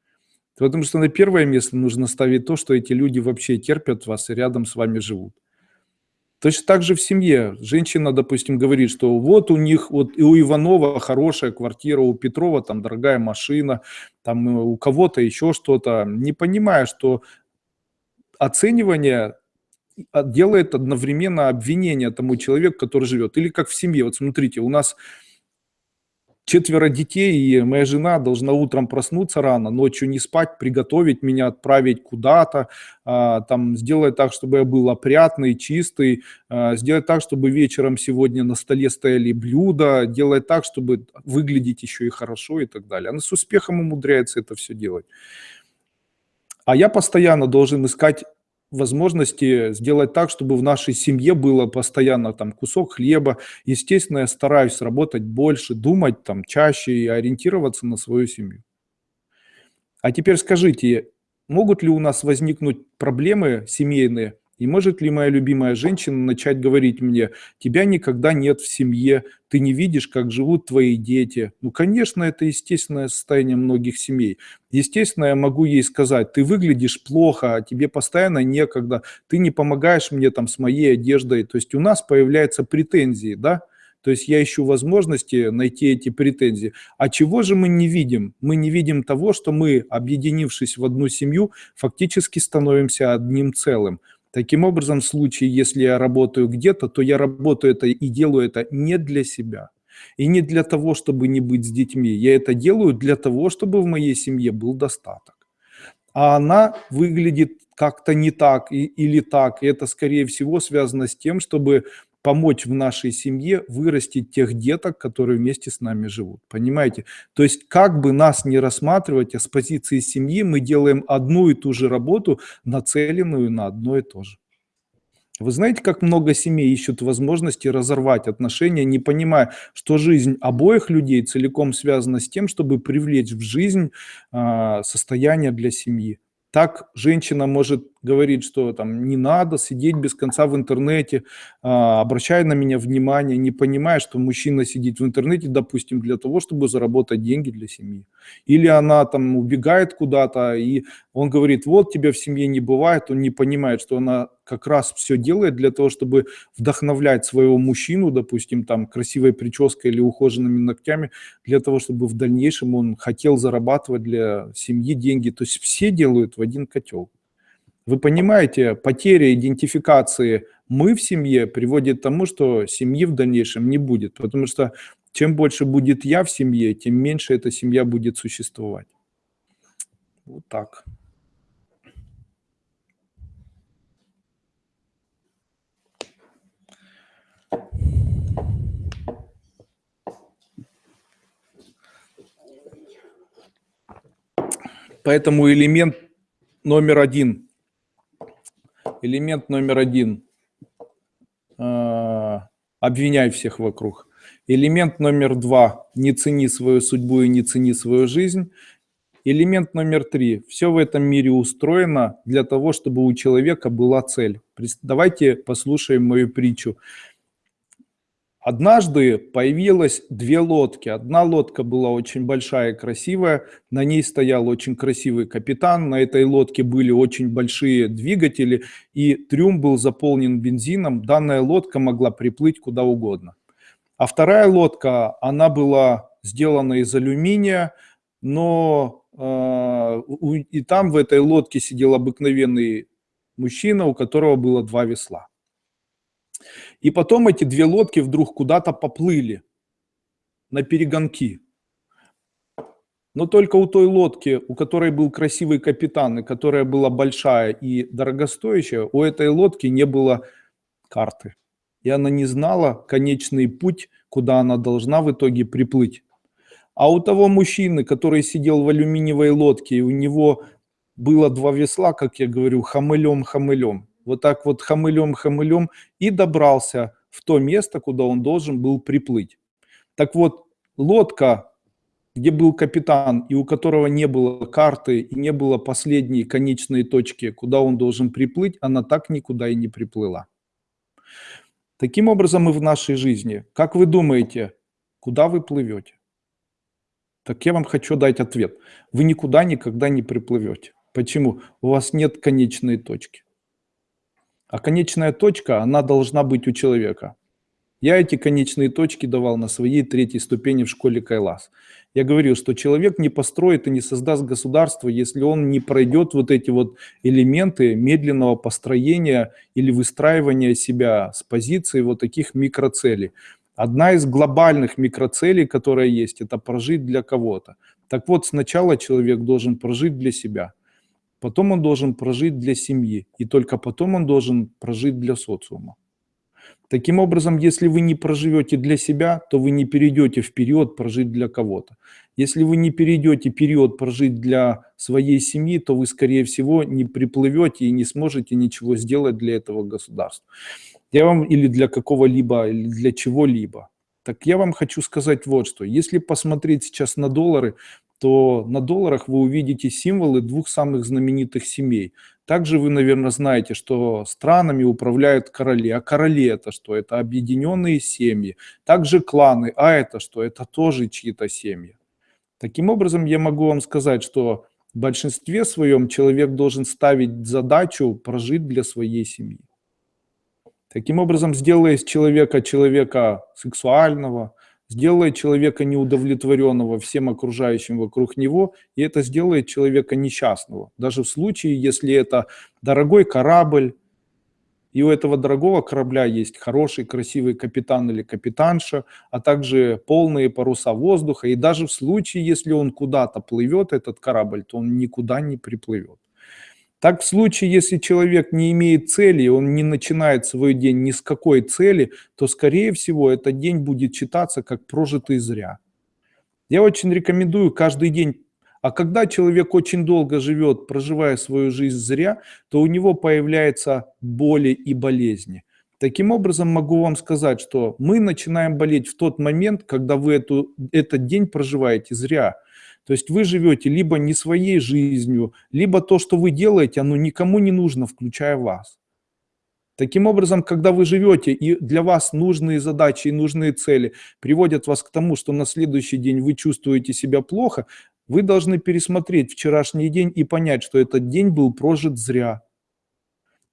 Потому что на первое место нужно ставить то, что эти люди вообще терпят вас и рядом с вами живут. Точно так же в семье. Женщина, допустим, говорит, что вот у них, вот и у Иванова хорошая квартира, у Петрова там дорогая машина, там э, у кого-то еще что-то, не понимая, что оценивание делает одновременно обвинение тому человеку, который живет. Или как в семье. Вот смотрите, у нас четверо детей, и моя жена должна утром проснуться рано, ночью не спать, приготовить меня, отправить куда-то, а, там, сделать так, чтобы я был опрятный, чистый, а, сделать так, чтобы вечером сегодня на столе стояли блюда, делать так, чтобы выглядеть еще и хорошо и так далее. Она с успехом умудряется это все делать. А я постоянно должен искать возможности сделать так, чтобы в нашей семье было постоянно там кусок хлеба. Естественно, я стараюсь работать больше, думать там чаще и ориентироваться на свою семью. А теперь скажите, могут ли у нас возникнуть проблемы семейные, и может ли моя любимая женщина начать говорить мне, тебя никогда нет в семье, ты не видишь, как живут твои дети. Ну, конечно, это естественное состояние многих семей. Естественно, я могу ей сказать, ты выглядишь плохо, а тебе постоянно некогда, ты не помогаешь мне там с моей одеждой. То есть у нас появляются претензии, да? То есть я ищу возможности найти эти претензии. А чего же мы не видим? Мы не видим того, что мы, объединившись в одну семью, фактически становимся одним целым. Таким образом, в случае, если я работаю где-то, то я работаю это и делаю это не для себя. И не для того, чтобы не быть с детьми. Я это делаю для того, чтобы в моей семье был достаток. А она выглядит как-то не так и, или так. И это, скорее всего, связано с тем, чтобы помочь в нашей семье вырастить тех деток, которые вместе с нами живут. Понимаете? То есть как бы нас не рассматривать, а с позиции семьи мы делаем одну и ту же работу, нацеленную на одно и то же. Вы знаете, как много семей ищут возможности разорвать отношения, не понимая, что жизнь обоих людей целиком связана с тем, чтобы привлечь в жизнь э, состояние для семьи. Так женщина может говорить, что там не надо сидеть без конца в интернете, а, обращая на меня внимание, не понимая, что мужчина сидит в интернете, допустим, для того, чтобы заработать деньги для семьи. Или она там убегает куда-то, и он говорит, вот тебя в семье не бывает, он не понимает, что она как раз все делает для того, чтобы вдохновлять своего мужчину, допустим, там красивой прической или ухоженными ногтями, для того, чтобы в дальнейшем он хотел зарабатывать для семьи деньги. То есть все делают в один котел. Вы понимаете, потеря идентификации «мы в семье» приводит к тому, что семьи в дальнейшем не будет, потому что чем больше будет «я» в семье, тем меньше эта семья будет существовать. Вот так. Поэтому элемент номер один элемент номер один, э, обвиняй всех вокруг. Элемент номер два, не цени свою судьбу и не цени свою жизнь. Элемент номер три. Все в этом мире устроено для того, чтобы у человека была цель. Давайте послушаем мою притчу. Однажды появилось две лодки. Одна лодка была очень большая и красивая, на ней стоял очень красивый капитан, на этой лодке были очень большие двигатели, и трюм был заполнен бензином. Данная лодка могла приплыть куда угодно. А вторая лодка, она была сделана из алюминия, но а, и там в этой лодке сидел обыкновенный мужчина, у которого было два весла. И потом эти две лодки вдруг куда-то поплыли на перегонки. Но только у той лодки, у которой был красивый капитан, и которая была большая и дорогостоящая, у этой лодки не было карты. И она не знала конечный путь, куда она должна в итоге приплыть. А у того мужчины, который сидел в алюминиевой лодке, и у него было два весла, как я говорю, хамылем-хамылем. Вот так вот хамылем-хамылем и добрался в то место, куда он должен был приплыть. Так вот, лодка, где был капитан, и у которого не было карты, и не было последней конечной точки, куда он должен приплыть, она так никуда и не приплыла. Таким образом и в нашей жизни. Как вы думаете, куда вы плывете? Так я вам хочу дать ответ. Вы никуда никогда не приплывете. Почему? У вас нет конечной точки. А конечная точка, она должна быть у человека. Я эти конечные точки давал на своей третьей ступени в школе Кайлас. Я говорил, что человек не построит и не создаст государство, если он не пройдет вот эти вот элементы медленного построения или выстраивания себя с позиции вот таких микроцелей. Одна из глобальных микроцелей, которая есть, это прожить для кого-то. Так вот, сначала человек должен прожить для себя, потом он должен прожить для семьи, и только потом он должен прожить для социума. Таким образом, если вы не проживете для себя, то вы не перейдете в период прожить для кого-то. Если вы не перейдете период прожить для своей семьи, то вы, скорее всего, не приплывете и не сможете ничего сделать для этого государства. Я вам или для какого-либо, или для чего-либо. Так я вам хочу сказать вот что. Если посмотреть сейчас на доллары, то на долларах вы увидите символы двух самых знаменитых семей. Также вы, наверное, знаете, что странами управляют короли. А короли это что? Это объединенные семьи. Также кланы. А это что? Это тоже чьи-то семьи. Таким образом, я могу вам сказать, что в большинстве своем человек должен ставить задачу прожить для своей семьи. Таким образом, сделая из человека человека сексуального, сделает человека неудовлетворенного всем окружающим вокруг него, и это сделает человека несчастного. Даже в случае, если это дорогой корабль, и у этого дорогого корабля есть хороший, красивый капитан или капитанша, а также полные паруса воздуха. И даже в случае, если он куда-то плывет, этот корабль, то он никуда не приплывет. Так в случае, если человек не имеет цели, он не начинает свой день ни с какой цели, то, скорее всего, этот день будет считаться как прожитый зря. Я очень рекомендую каждый день а когда человек очень долго живет, проживая свою жизнь зря, то у него появляются боли и болезни. Таким образом, могу вам сказать, что мы начинаем болеть в тот момент, когда вы эту, этот день проживаете зря. То есть вы живете либо не своей жизнью, либо то, что вы делаете, оно никому не нужно, включая вас. Таким образом, когда вы живете, и для вас нужные задачи и нужные цели приводят вас к тому, что на следующий день вы чувствуете себя плохо, вы должны пересмотреть вчерашний день и понять, что этот день был прожит зря.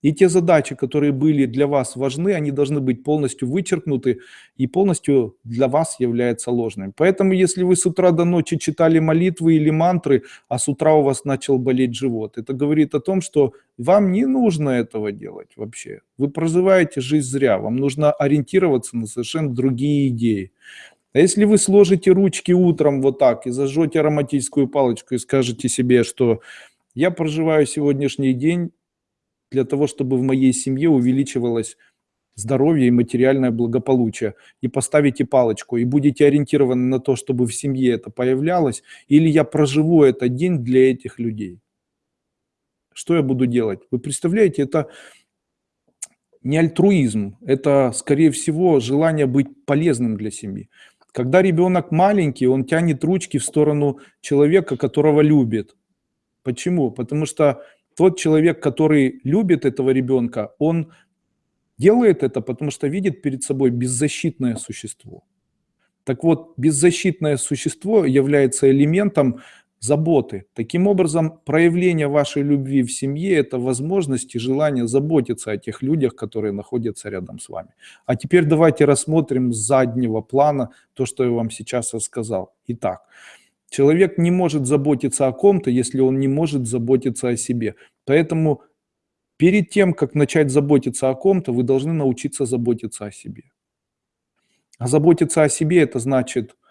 И те задачи, которые были для вас важны, они должны быть полностью вычеркнуты и полностью для вас являются ложными. Поэтому, если вы с утра до ночи читали молитвы или мантры, а с утра у вас начал болеть живот, это говорит о том, что вам не нужно этого делать вообще. Вы проживаете жизнь зря, вам нужно ориентироваться на совершенно другие идеи. А если вы сложите ручки утром вот так и зажжете ароматическую палочку и скажете себе, что я проживаю сегодняшний день для того, чтобы в моей семье увеличивалось здоровье и материальное благополучие, и поставите палочку, и будете ориентированы на то, чтобы в семье это появлялось, или я проживу этот день для этих людей. Что я буду делать? Вы представляете, это не альтруизм, это, скорее всего, желание быть полезным для семьи. Когда ребенок маленький, он тянет ручки в сторону человека, которого любит. Почему? Потому что тот человек, который любит этого ребенка, он делает это, потому что видит перед собой беззащитное существо. Так вот, беззащитное существо является элементом заботы. Таким образом, проявление вашей любви в семье – это возможность и желание заботиться о тех людях, которые находятся рядом с вами. А теперь давайте рассмотрим с заднего плана то, что я вам сейчас рассказал. Итак, человек не может заботиться о ком-то, если он не может заботиться о себе. Поэтому перед тем, как начать заботиться о ком-то, вы должны научиться заботиться о себе. А заботиться о себе – это значит –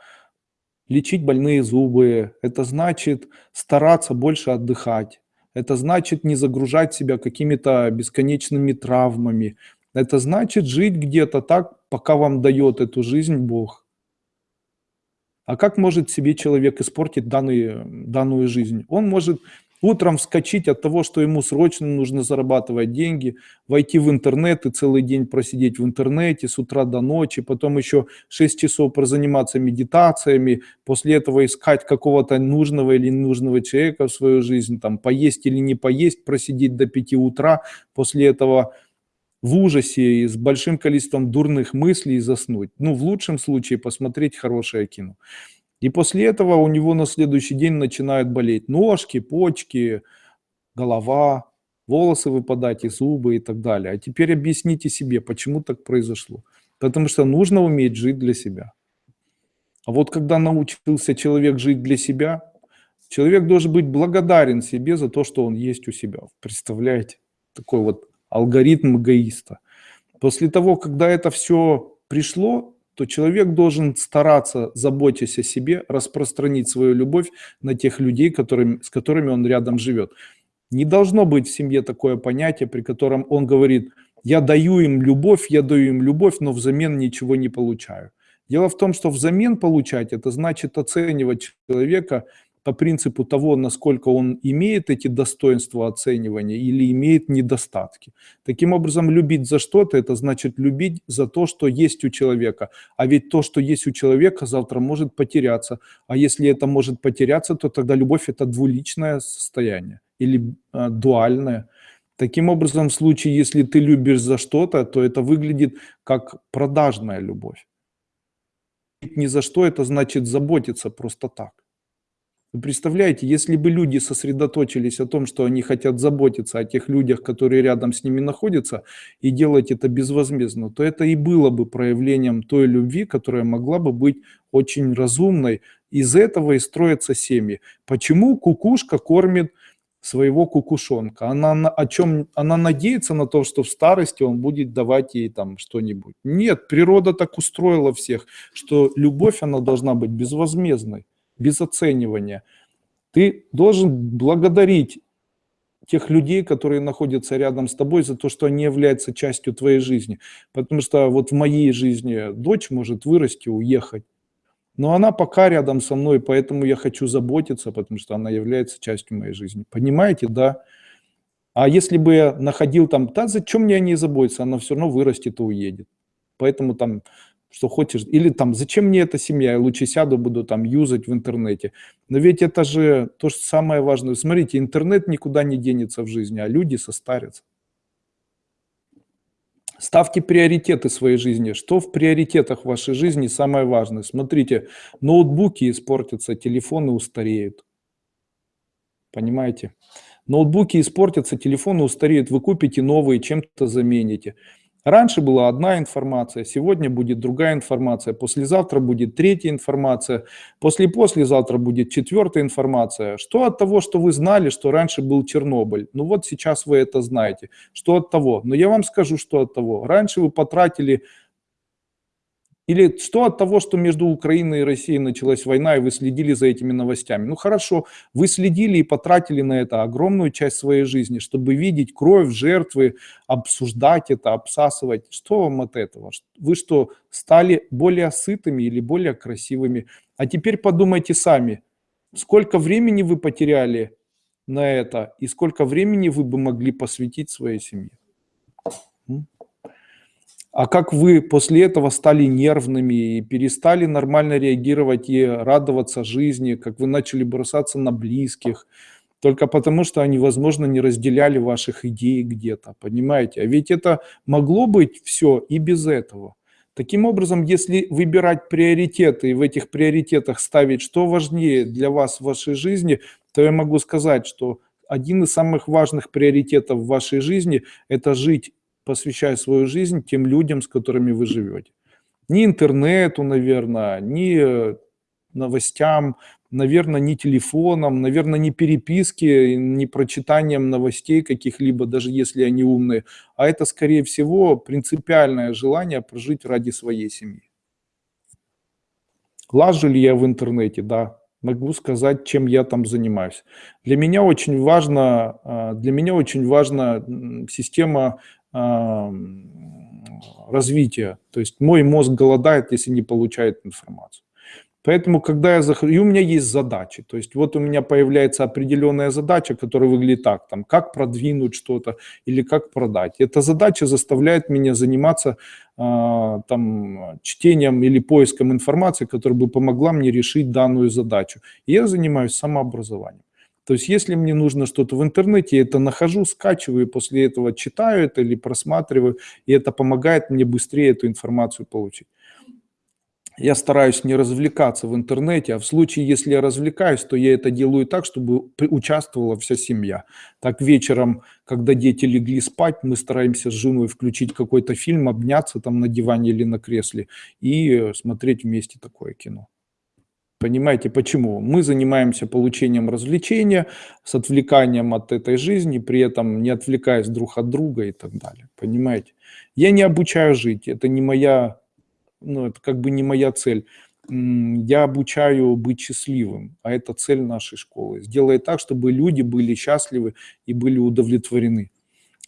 лечить больные зубы, это значит стараться больше отдыхать, это значит не загружать себя какими-то бесконечными травмами, это значит жить где-то так, пока вам дает эту жизнь Бог. А как может себе человек испортить данную, данную жизнь? Он может Утром вскочить от того, что ему срочно нужно зарабатывать деньги, войти в интернет и целый день просидеть в интернете с утра до ночи, потом еще 6 часов прозаниматься медитациями, после этого искать какого-то нужного или ненужного человека в свою жизнь, там поесть или не поесть, просидеть до 5 утра, после этого в ужасе и с большим количеством дурных мыслей заснуть. Ну, в лучшем случае посмотреть хорошее кино. И после этого у него на следующий день начинают болеть ножки, почки, голова, волосы выпадать и зубы и так далее. А теперь объясните себе, почему так произошло. Потому что нужно уметь жить для себя. А вот когда научился человек жить для себя, человек должен быть благодарен себе за то, что он есть у себя. Представляете? Такой вот алгоритм эгоиста. После того, когда это все пришло, то человек должен стараться, заботясь о себе, распространить свою любовь на тех людей, которыми, с которыми он рядом живет. Не должно быть в семье такое понятие, при котором он говорит, я даю им любовь, я даю им любовь, но взамен ничего не получаю. Дело в том, что взамен получать, это значит оценивать человека по принципу того, насколько он имеет эти достоинства оценивания или имеет недостатки. Таким образом, любить за что-то, это значит любить за то, что есть у человека. А ведь то, что есть у человека, завтра может потеряться. А если это может потеряться, то тогда любовь – это двуличное состояние или э, дуальное. Таким образом, в случае, если ты любишь за что-то, то это выглядит как продажная любовь. Ни за что это значит заботиться просто так. Вы представляете, если бы люди сосредоточились о том, что они хотят заботиться о тех людях, которые рядом с ними находятся, и делать это безвозмездно, то это и было бы проявлением той любви, которая могла бы быть очень разумной. Из этого и строятся семьи. Почему кукушка кормит своего кукушонка? Она на, о чем? Она надеется на то, что в старости он будет давать ей там что-нибудь. Нет, природа так устроила всех, что любовь, она должна быть безвозмездной без оценивания. Ты должен благодарить тех людей, которые находятся рядом с тобой, за то, что они являются частью твоей жизни. Потому что вот в моей жизни дочь может вырасти, уехать. Но она пока рядом со мной, поэтому я хочу заботиться, потому что она является частью моей жизни. Понимаете, да? А если бы я находил там, да зачем мне о ней заботиться, она все равно вырастет и уедет. Поэтому там что хочешь. Или там, зачем мне эта семья, я лучше сяду, буду там юзать в интернете. Но ведь это же то, что самое важное. Смотрите, интернет никуда не денется в жизни, а люди состарятся. Ставьте приоритеты своей жизни. Что в приоритетах вашей жизни самое важное? Смотрите, ноутбуки испортятся, телефоны устареют. Понимаете? Ноутбуки испортятся, телефоны устареют, вы купите новые, чем-то замените. Раньше была одна информация, сегодня будет другая информация, послезавтра будет третья информация, после-послезавтра будет четвертая информация. Что от того, что вы знали, что раньше был Чернобыль? Ну вот сейчас вы это знаете. Что от того? Но я вам скажу, что от того. Раньше вы потратили Или что от того, что между Украиной и Россией началась война, и вы следили за этими новостями? Ну хорошо, вы следили и потратили на это огромную часть своей жизни, чтобы видеть кровь, жертвы, обсуждать это, обсасывать. Что вам от этого? Вы что, стали более сытыми или более красивыми? А теперь подумайте сами, сколько времени вы потеряли на это и сколько времени вы бы могли посвятить своей семье? А как вы после этого стали нервными и перестали нормально реагировать и радоваться жизни, как вы начали бросаться на близких, только потому, что они, возможно, не разделяли ваших идей где-то, понимаете? А ведь это могло быть все и без этого. Таким образом, если выбирать приоритеты и в этих приоритетах ставить, что важнее для вас в вашей жизни, то я могу сказать, что один из самых важных приоритетов в вашей жизни – это жить посвящая свою жизнь тем людям, с которыми вы живете. Ни интернету, наверное, ни э, новостям, наверное, ни телефоном, наверное, не переписки, не прочитанием новостей каких-либо, даже если они умные, а это, скорее всего, принципиальное желание прожить ради своей семьи. Лажу ли я в интернете? Да, могу сказать, чем я там занимаюсь. Для меня очень важно, а, для меня очень важна система развития. То есть мой мозг голодает, если не получает информацию. Поэтому, когда я захожу, и у меня есть задачи, то есть вот у меня появляется определенная задача, которая выглядит так, там, как продвинуть что-то или как продать. Эта задача заставляет меня заниматься э, там, чтением или поиском информации, которая бы помогла мне решить данную задачу. И я занимаюсь самообразованием. То есть если мне нужно что-то в интернете, я это нахожу, скачиваю, после этого читаю это или просматриваю, и это помогает мне быстрее эту информацию получить. Я стараюсь не развлекаться в интернете, а в случае, если я развлекаюсь, то я это делаю так, чтобы участвовала вся семья. Так вечером, когда дети легли спать, мы стараемся с женой включить какой-то фильм, обняться там на диване или на кресле и смотреть вместе такое кино. Понимаете, почему? Мы занимаемся получением развлечения, с отвлеканием от этой жизни, при этом не отвлекаясь друг от друга и так далее. Понимаете? Я не обучаю жить, это не моя, ну, это как бы не моя цель. Я обучаю быть счастливым, а это цель нашей школы. Сделай так, чтобы люди были счастливы и были удовлетворены.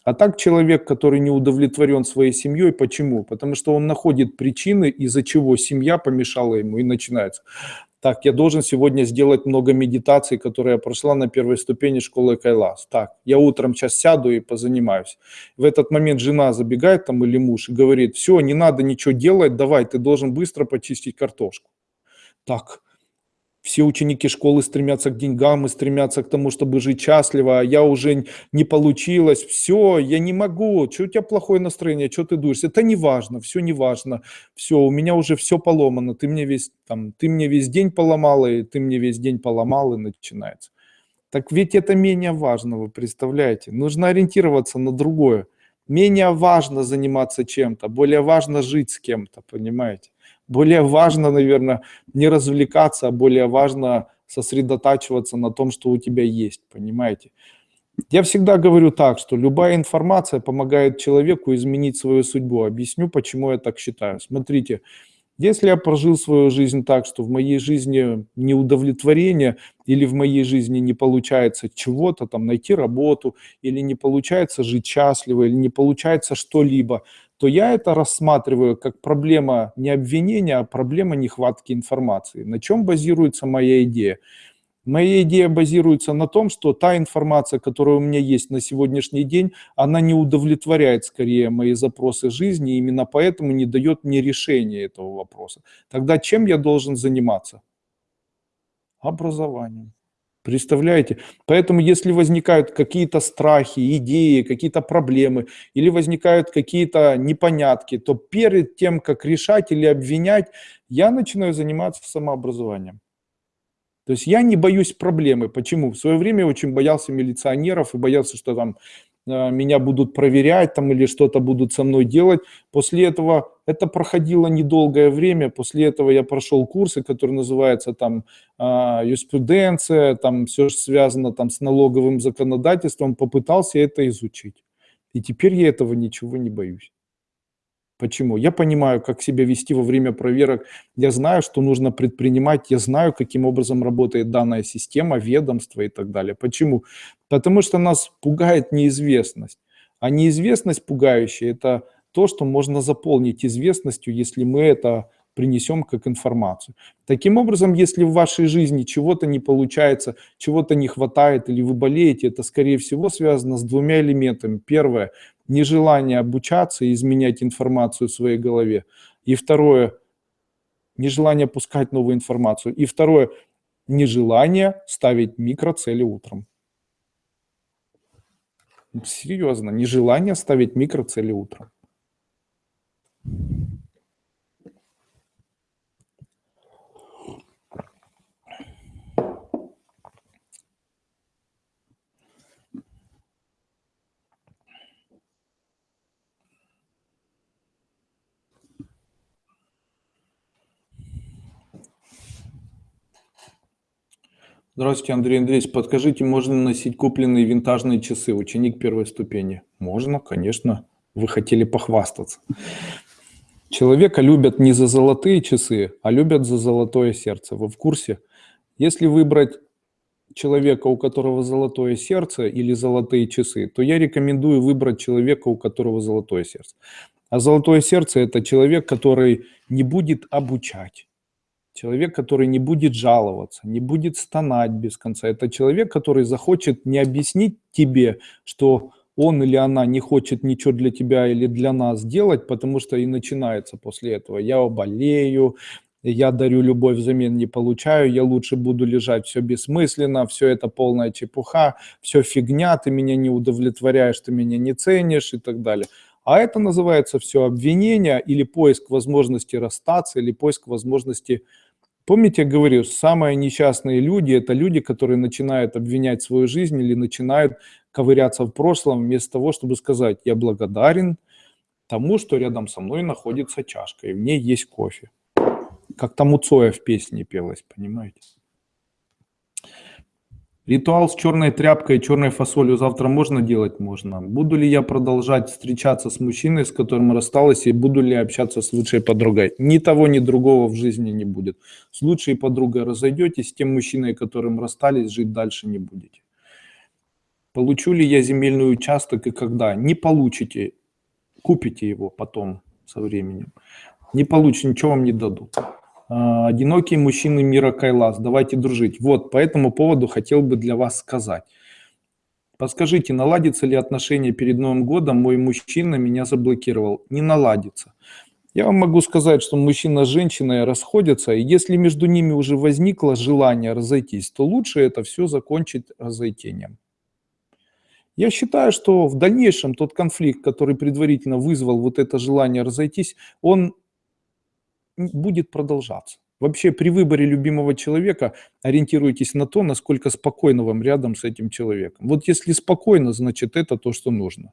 А так человек, который не удовлетворен своей семьей, почему? Потому что он находит причины, из-за чего семья помешала ему, и начинается так, я должен сегодня сделать много медитаций, которые я прошла на первой ступени школы Кайлас. Так, я утром сейчас сяду и позанимаюсь. В этот момент жена забегает там или муж и говорит, все, не надо ничего делать, давай, ты должен быстро почистить картошку. Так, все ученики школы стремятся к деньгам и стремятся к тому, чтобы жить счастливо, а я уже не получилось, все, я не могу, что у тебя плохое настроение, что ты дуешься, это не важно, все не важно, все, у меня уже все поломано, ты мне весь, там, ты мне весь день поломал, и ты мне весь день поломал, и начинается. Так ведь это менее важно, вы представляете, нужно ориентироваться на другое. Менее важно заниматься чем-то, более важно жить с кем-то, понимаете? Более важно, наверное, не развлекаться, а более важно сосредотачиваться на том, что у тебя есть, понимаете? Я всегда говорю так, что любая информация помогает человеку изменить свою судьбу. Объясню, почему я так считаю. Смотрите, если я прожил свою жизнь так, что в моей жизни неудовлетворение или в моей жизни не получается чего-то, там найти работу, или не получается жить счастливо, или не получается что-либо, то я это рассматриваю как проблема не обвинения, а проблема нехватки информации. На чем базируется моя идея? Моя идея базируется на том, что та информация, которая у меня есть на сегодняшний день, она не удовлетворяет скорее мои запросы жизни, именно поэтому не дает мне решения этого вопроса. Тогда чем я должен заниматься? Образованием. Представляете? Поэтому если возникают какие-то страхи, идеи, какие-то проблемы, или возникают какие-то непонятки, то перед тем, как решать или обвинять, я начинаю заниматься самообразованием. То есть я не боюсь проблемы. Почему? В свое время очень боялся милиционеров и боялся, что там меня будут проверять там или что-то будут со мной делать. После этого это проходило недолгое время. После этого я прошел курсы, которые называются там э, юриспруденция, там все связано там с налоговым законодательством. Попытался это изучить. И теперь я этого ничего не боюсь. Почему? Я понимаю, как себя вести во время проверок, я знаю, что нужно предпринимать, я знаю, каким образом работает данная система, ведомство и так далее. Почему? Потому что нас пугает неизвестность. А неизвестность пугающая – это то, что можно заполнить известностью, если мы это принесем как информацию. Таким образом, если в вашей жизни чего-то не получается, чего-то не хватает или вы болеете, это, скорее всего, связано с двумя элементами. Первое – нежелание обучаться и изменять информацию в своей голове. И второе – нежелание пускать новую информацию. И второе – нежелание ставить микроцели утром. Серьезно, нежелание ставить микроцели утром. Здравствуйте, Андрей Андреевич. Подскажите, можно носить купленные винтажные часы, ученик первой ступени? Можно, конечно. Вы хотели похвастаться. Человека любят не за золотые часы, а любят за золотое сердце. Вы в курсе? Если выбрать человека, у которого золотое сердце или золотые часы, то я рекомендую выбрать человека, у которого золотое сердце. А золотое сердце – это человек, который не будет обучать Человек, который не будет жаловаться, не будет стонать без конца. Это человек, который захочет не объяснить тебе, что он или она не хочет ничего для тебя или для нас делать, потому что и начинается после этого. Я болею, я дарю любовь взамен не получаю, я лучше буду лежать, все бессмысленно, все это полная чепуха, все фигня, ты меня не удовлетворяешь, ты меня не ценишь и так далее. А это называется все обвинение или поиск возможности расстаться, или поиск возможности Помните, я говорю, самые несчастные люди – это люди, которые начинают обвинять свою жизнь или начинают ковыряться в прошлом вместо того, чтобы сказать «я благодарен тому, что рядом со мной находится чашка, и в ней есть кофе». Как там у Цоя в песне пелось, понимаете? Ритуал с черной тряпкой и черной фасолью завтра можно делать? Можно. Буду ли я продолжать встречаться с мужчиной, с которым рассталась, и буду ли общаться с лучшей подругой? Ни того, ни другого в жизни не будет. С лучшей подругой разойдетесь, с тем мужчиной, которым расстались, жить дальше не будете. Получу ли я земельный участок и когда? Не получите. Купите его потом со временем. Не получите, ничего вам не дадут. А, одинокие мужчины мира Кайлас, давайте дружить. Вот, по этому поводу хотел бы для вас сказать. Подскажите, наладится ли отношения перед Новым годом? Мой мужчина меня заблокировал. Не наладится. Я вам могу сказать, что мужчина с женщиной расходятся, и если между ними уже возникло желание разойтись, то лучше это все закончить разойтением. Я считаю, что в дальнейшем тот конфликт, который предварительно вызвал вот это желание разойтись, он будет продолжаться. Вообще при выборе любимого человека ориентируйтесь на то, насколько спокойно вам рядом с этим человеком. Вот если спокойно, значит это то, что нужно.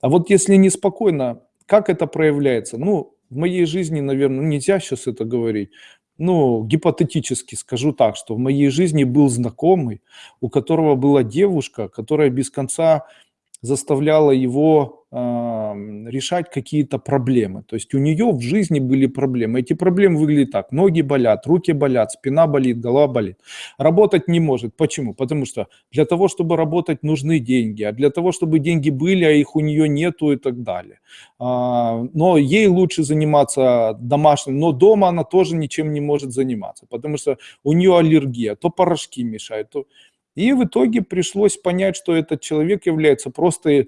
А вот если неспокойно, как это проявляется? Ну, в моей жизни, наверное, нельзя сейчас это говорить. Ну, гипотетически скажу так, что в моей жизни был знакомый, у которого была девушка, которая без конца заставляла его решать какие-то проблемы. То есть у нее в жизни были проблемы. Эти проблемы выглядят так. Ноги болят, руки болят, спина болит, голова болит. Работать не может. Почему? Потому что для того, чтобы работать, нужны деньги. А для того, чтобы деньги были, а их у нее нету и так далее. А, но ей лучше заниматься домашним. Но дома она тоже ничем не может заниматься. Потому что у нее аллергия. То порошки мешают, то и в итоге пришлось понять, что этот человек является просто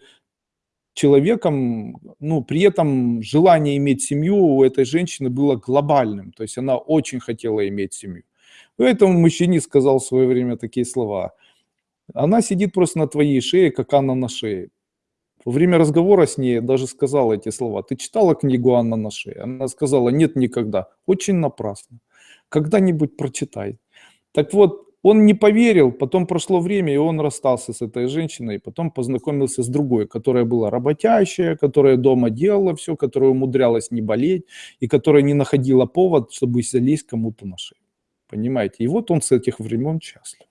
человеком, ну, при этом желание иметь семью у этой женщины было глобальным, то есть она очень хотела иметь семью. Поэтому мужчине сказал в свое время такие слова. Она сидит просто на твоей шее, как Анна на шее. Во время разговора с ней даже сказала эти слова. Ты читала книгу Анна на шее? Она сказала, нет, никогда. Очень напрасно. Когда-нибудь прочитай. Так вот, он не поверил, потом прошло время, и он расстался с этой женщиной, потом познакомился с другой, которая была работящая, которая дома делала все, которая умудрялась не болеть, и которая не находила повод, чтобы залезть кому-то на шею. Понимаете? И вот он с этих времен счастлив.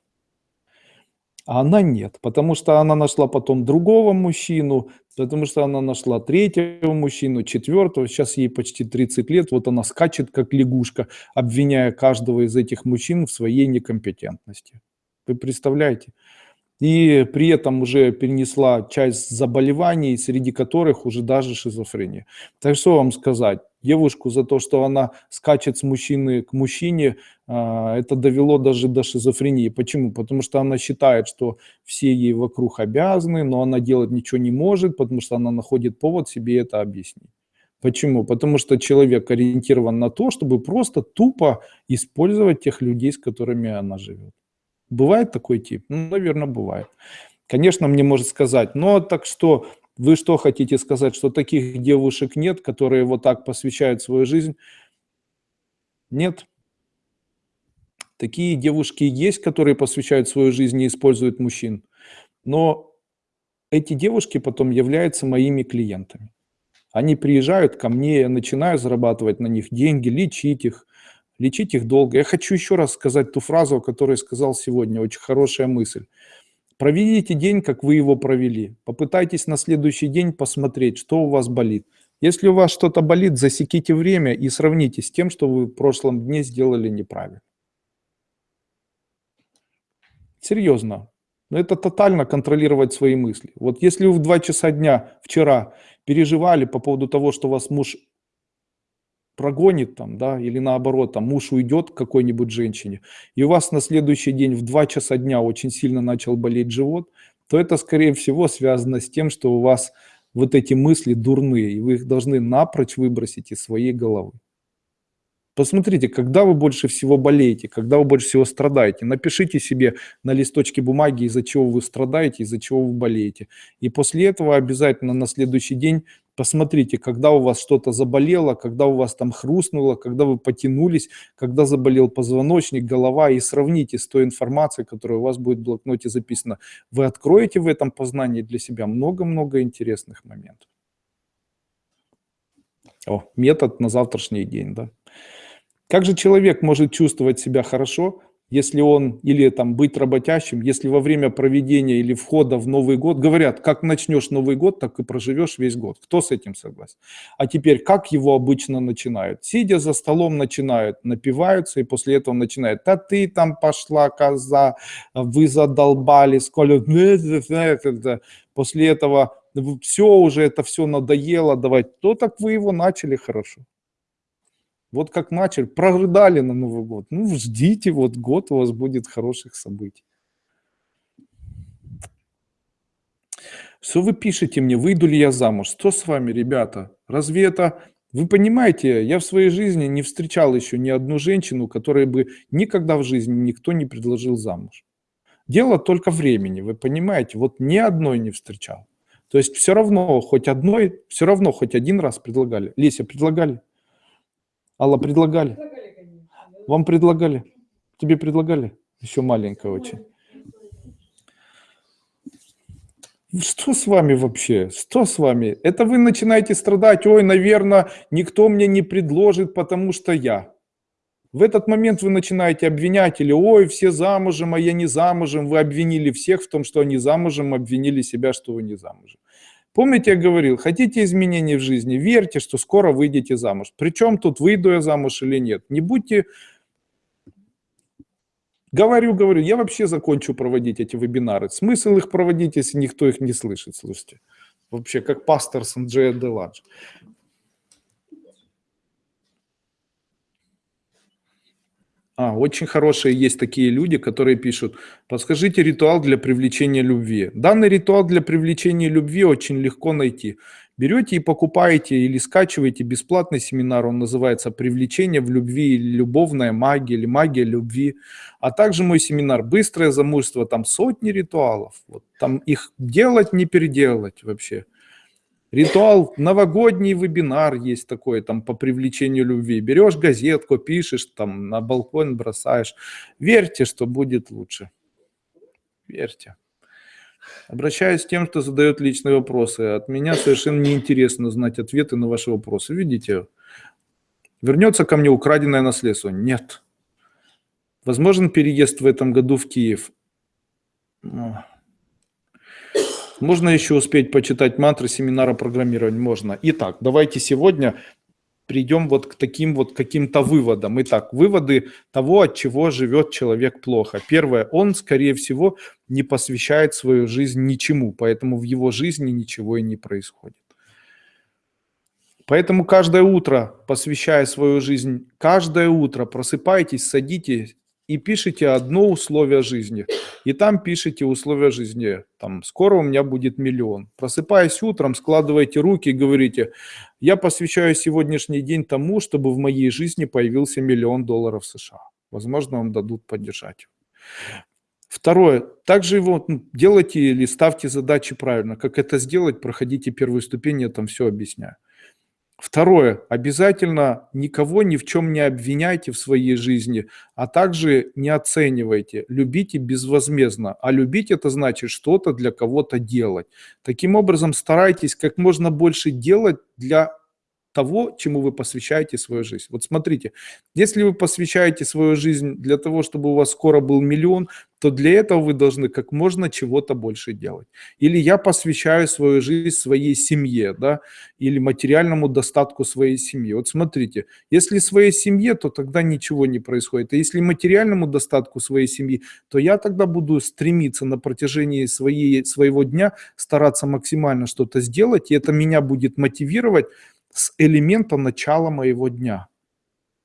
А она нет, потому что она нашла потом другого мужчину, потому что она нашла третьего мужчину, четвертого, сейчас ей почти 30 лет, вот она скачет как лягушка, обвиняя каждого из этих мужчин в своей некомпетентности. Вы представляете? и при этом уже перенесла часть заболеваний, среди которых уже даже шизофрения. Так что вам сказать? Девушку за то, что она скачет с мужчины к мужчине, а, это довело даже до шизофрении. Почему? Потому что она считает, что все ей вокруг обязаны, но она делать ничего не может, потому что она находит повод себе это объяснить. Почему? Потому что человек ориентирован на то, чтобы просто тупо использовать тех людей, с которыми она живет. Бывает такой тип? Ну, наверное, бывает. Конечно, мне может сказать, но так что, вы что хотите сказать, что таких девушек нет, которые вот так посвящают свою жизнь? Нет. Такие девушки есть, которые посвящают свою жизнь и используют мужчин. Но эти девушки потом являются моими клиентами. Они приезжают ко мне, я начинаю зарабатывать на них деньги, лечить их, лечить их долго. Я хочу еще раз сказать ту фразу, которую сказал сегодня, очень хорошая мысль. Проведите день, как вы его провели. Попытайтесь на следующий день посмотреть, что у вас болит. Если у вас что-то болит, засеките время и сравните с тем, что вы в прошлом дне сделали неправильно. Серьезно. Но это тотально контролировать свои мысли. Вот если вы в 2 часа дня вчера переживали по поводу того, что вас муж прогонит там, да, или наоборот, там муж уйдет к какой-нибудь женщине, и у вас на следующий день в 2 часа дня очень сильно начал болеть живот, то это, скорее всего, связано с тем, что у вас вот эти мысли дурные, и вы их должны напрочь выбросить из своей головы. Посмотрите, когда вы больше всего болеете, когда вы больше всего страдаете. Напишите себе на листочке бумаги, из-за чего вы страдаете, из-за чего вы болеете. И после этого обязательно на следующий день посмотрите, когда у вас что-то заболело, когда у вас там хрустнуло, когда вы потянулись, когда заболел позвоночник, голова, и сравните с той информацией, которая у вас будет в блокноте записана. Вы откроете в этом познании для себя много-много интересных моментов. О, метод на завтрашний день, да. Как же человек может чувствовать себя хорошо, если он, или там быть работящим, если во время проведения или входа в Новый год, говорят, как начнешь Новый год, так и проживешь весь год. Кто с этим согласен? А теперь, как его обычно начинают? Сидя за столом начинают, напиваются, и после этого начинают, да ты там пошла, коза, вы задолбали, сколько... [LAUGHS] После этого все уже, это все надоело давать. То так вы его начали хорошо. Вот как начали, прорыдали на Новый год. Ну, ждите, вот год у вас будет хороших событий. Что вы пишете мне, выйду ли я замуж? Что с вами, ребята? Разве это... Вы понимаете, я в своей жизни не встречал еще ни одну женщину, которой бы никогда в жизни никто не предложил замуж. Дело только времени, вы понимаете, вот ни одной не встречал. То есть все равно хоть одной, все равно хоть один раз предлагали. Леся, предлагали? Алла, предлагали? Вам предлагали? Тебе предлагали? Еще маленькая очень. Что с вами вообще? Что с вами? Это вы начинаете страдать, ой, наверное, никто мне не предложит, потому что я. В этот момент вы начинаете обвинять, или ой, все замужем, а я не замужем. Вы обвинили всех в том, что они замужем, обвинили себя, что вы не замужем. Помните, я говорил, хотите изменений в жизни, верьте, что скоро выйдете замуж. Причем тут выйду я замуж или нет. Не будьте... Говорю, говорю, я вообще закончу проводить эти вебинары. Смысл их проводить, если никто их не слышит, слушайте. Вообще, как пастор Санджея Деладж. А, очень хорошие есть такие люди, которые пишут, подскажите ритуал для привлечения любви. Данный ритуал для привлечения любви очень легко найти. Берете и покупаете или скачиваете бесплатный семинар, он называется «Привлечение в любви» или «Любовная магия» или «Магия любви». А также мой семинар «Быстрое замужество», там сотни ритуалов. Вот, там их делать, не переделать вообще. Ритуал, новогодний вебинар есть такой, там, по привлечению любви. Берешь газетку, пишешь, там, на балкон бросаешь. Верьте, что будет лучше. Верьте. Обращаюсь к тем, кто задает личные вопросы. От меня совершенно неинтересно знать ответы на ваши вопросы. Видите, вернется ко мне украденное наследство? Нет. Возможен переезд в этом году в Киев? Можно еще успеть почитать мантры семинара программирования? Можно. Итак, давайте сегодня придем вот к таким вот каким-то выводам. Итак, выводы того, от чего живет человек плохо. Первое, он, скорее всего, не посвящает свою жизнь ничему, поэтому в его жизни ничего и не происходит. Поэтому каждое утро, посвящая свою жизнь, каждое утро просыпайтесь, садитесь и пишите одно условие жизни. И там пишите условия жизни. Там, скоро у меня будет миллион. Просыпаясь утром, складывайте руки и говорите, я посвящаю сегодняшний день тому, чтобы в моей жизни появился миллион долларов США. Возможно, вам дадут поддержать. Второе. Также его ну, делайте или ставьте задачи правильно. Как это сделать, проходите первую ступень, я там все объясняю. Второе. Обязательно никого ни в чем не обвиняйте в своей жизни, а также не оценивайте. Любите безвозмездно. А любить это значит что-то для кого-то делать. Таким образом, старайтесь как можно больше делать для того, чему вы посвящаете свою жизнь. Вот смотрите, если вы посвящаете свою жизнь для того, чтобы у вас скоро был миллион, то для этого вы должны как можно чего-то больше делать. Или я посвящаю свою жизнь своей семье, да, или материальному достатку своей семьи. Вот смотрите, если своей семье, то тогда ничего не происходит. А если материальному достатку своей семьи, то я тогда буду стремиться на протяжении своей, своего дня стараться максимально что-то сделать, и это меня будет мотивировать с элемента начала моего дня.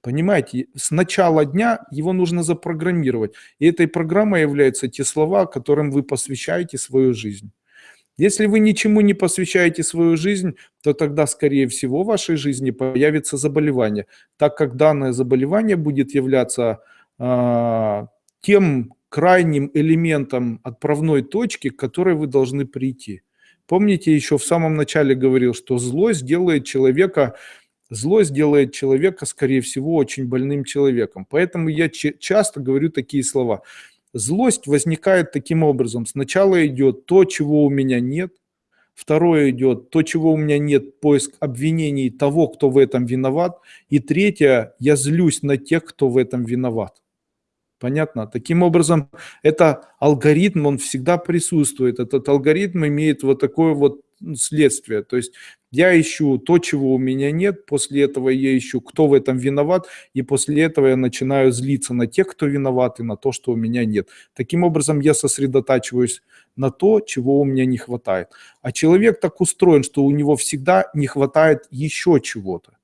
Понимаете, с начала дня его нужно запрограммировать. И этой программой являются те слова, которым вы посвящаете свою жизнь. Если вы ничему не посвящаете свою жизнь, то тогда, скорее всего, в вашей жизни появится заболевание, так как данное заболевание будет являться э, тем крайним элементом отправной точки, к которой вы должны прийти. Помните, еще в самом начале говорил, что злость делает человека, злость делает человека, скорее всего, очень больным человеком. Поэтому я часто говорю такие слова. Злость возникает таким образом. Сначала идет то, чего у меня нет. Второе идет то, чего у меня нет, поиск обвинений того, кто в этом виноват. И третье, я злюсь на тех, кто в этом виноват. Понятно? Таким образом, это алгоритм, он всегда присутствует. Этот алгоритм имеет вот такое вот следствие. То есть я ищу то, чего у меня нет, после этого я ищу, кто в этом виноват, и после этого я начинаю злиться на тех, кто виноват, и на то, что у меня нет. Таким образом, я сосредотачиваюсь на то, чего у меня не хватает. А человек так устроен, что у него всегда не хватает еще чего-то.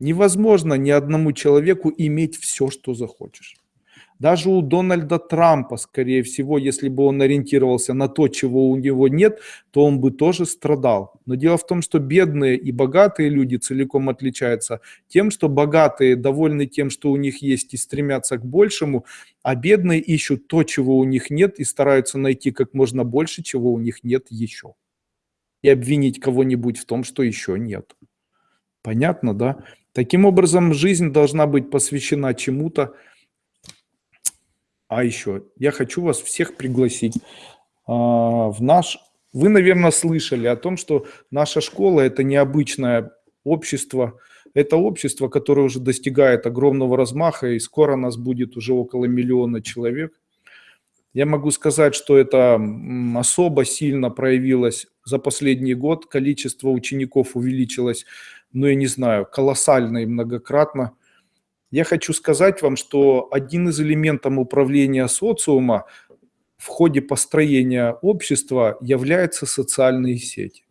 Невозможно ни одному человеку иметь все, что захочешь. Даже у Дональда Трампа, скорее всего, если бы он ориентировался на то, чего у него нет, то он бы тоже страдал. Но дело в том, что бедные и богатые люди целиком отличаются тем, что богатые довольны тем, что у них есть и стремятся к большему, а бедные ищут то, чего у них нет и стараются найти как можно больше, чего у них нет еще. И обвинить кого-нибудь в том, что еще нет. Понятно, да? Таким образом, жизнь должна быть посвящена чему-то, а еще, я хочу вас всех пригласить а, в наш... Вы, наверное, слышали о том, что наша школа – это необычное общество, это общество, которое уже достигает огромного размаха, и скоро нас будет уже около миллиона человек. Я могу сказать, что это особо сильно проявилось за последний год. Количество учеников увеличилось, ну, я не знаю, колоссально и многократно. Я хочу сказать вам, что один из элементов управления социума в ходе построения общества является социальные сети.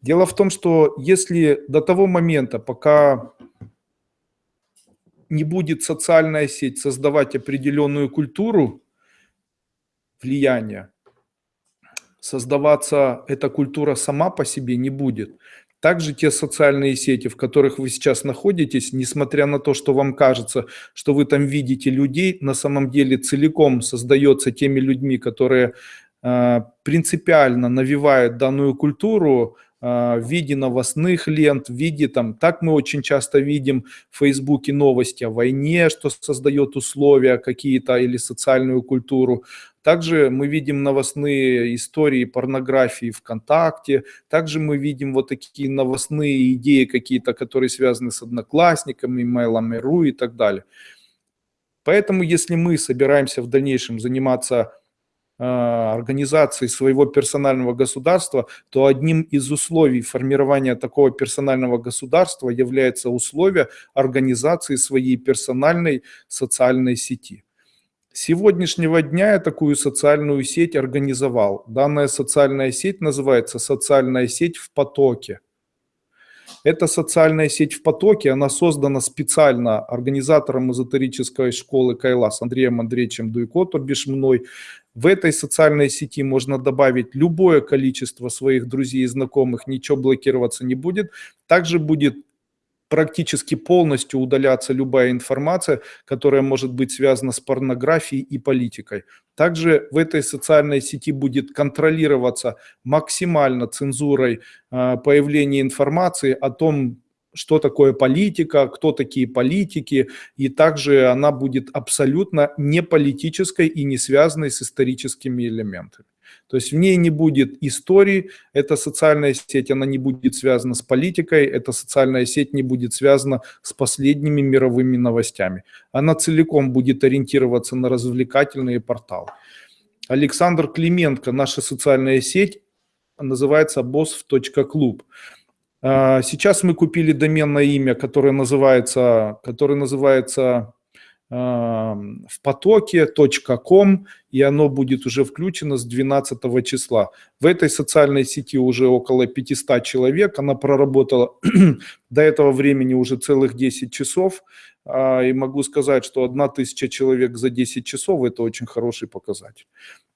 Дело в том, что если до того момента, пока не будет социальная сеть создавать определенную культуру влияния, создаваться эта культура сама по себе не будет. Также те социальные сети, в которых вы сейчас находитесь, несмотря на то, что вам кажется, что вы там видите людей, на самом деле целиком создается теми людьми, которые э, принципиально навивают данную культуру, а, в виде новостных лент, в виде там, так мы очень часто видим в Фейсбуке новости о войне, что создает условия какие-то или социальную культуру. Также мы видим новостные истории порнографии ВКонтакте. Также мы видим вот такие новостные идеи какие-то, которые связаны с одноклассниками, mail.ru и так далее. Поэтому если мы собираемся в дальнейшем заниматься организации своего персонального государства, то одним из условий формирования такого персонального государства является условие организации своей персональной социальной сети. Сегодняшнего дня я такую социальную сеть организовал. Данная социальная сеть называется «Социальная сеть в потоке». Эта социальная сеть в потоке, она создана специально организатором эзотерической школы Кайлас Андреем Андреевичем Дуйко, то бишь мной. В этой социальной сети можно добавить любое количество своих друзей и знакомых, ничего блокироваться не будет. Также будет практически полностью удаляться любая информация, которая может быть связана с порнографией и политикой. Также в этой социальной сети будет контролироваться максимально цензурой э, появление информации о том, что такое политика, кто такие политики, и также она будет абсолютно не политической и не связанной с историческими элементами. То есть в ней не будет истории, эта социальная сеть, она не будет связана с политикой, эта социальная сеть не будет связана с последними мировыми новостями. Она целиком будет ориентироваться на развлекательные порталы. Александр Клименко, наша социальная сеть, называется boss.club. А, сейчас мы купили доменное имя, которое называется, которое называется в потоке .com, и оно будет уже включено с 12 числа. В этой социальной сети уже около 500 человек, она проработала [CLEARS THROAT] до этого времени уже целых 10 часов, а, и могу сказать, что 1000 человек за 10 часов – это очень хороший показатель.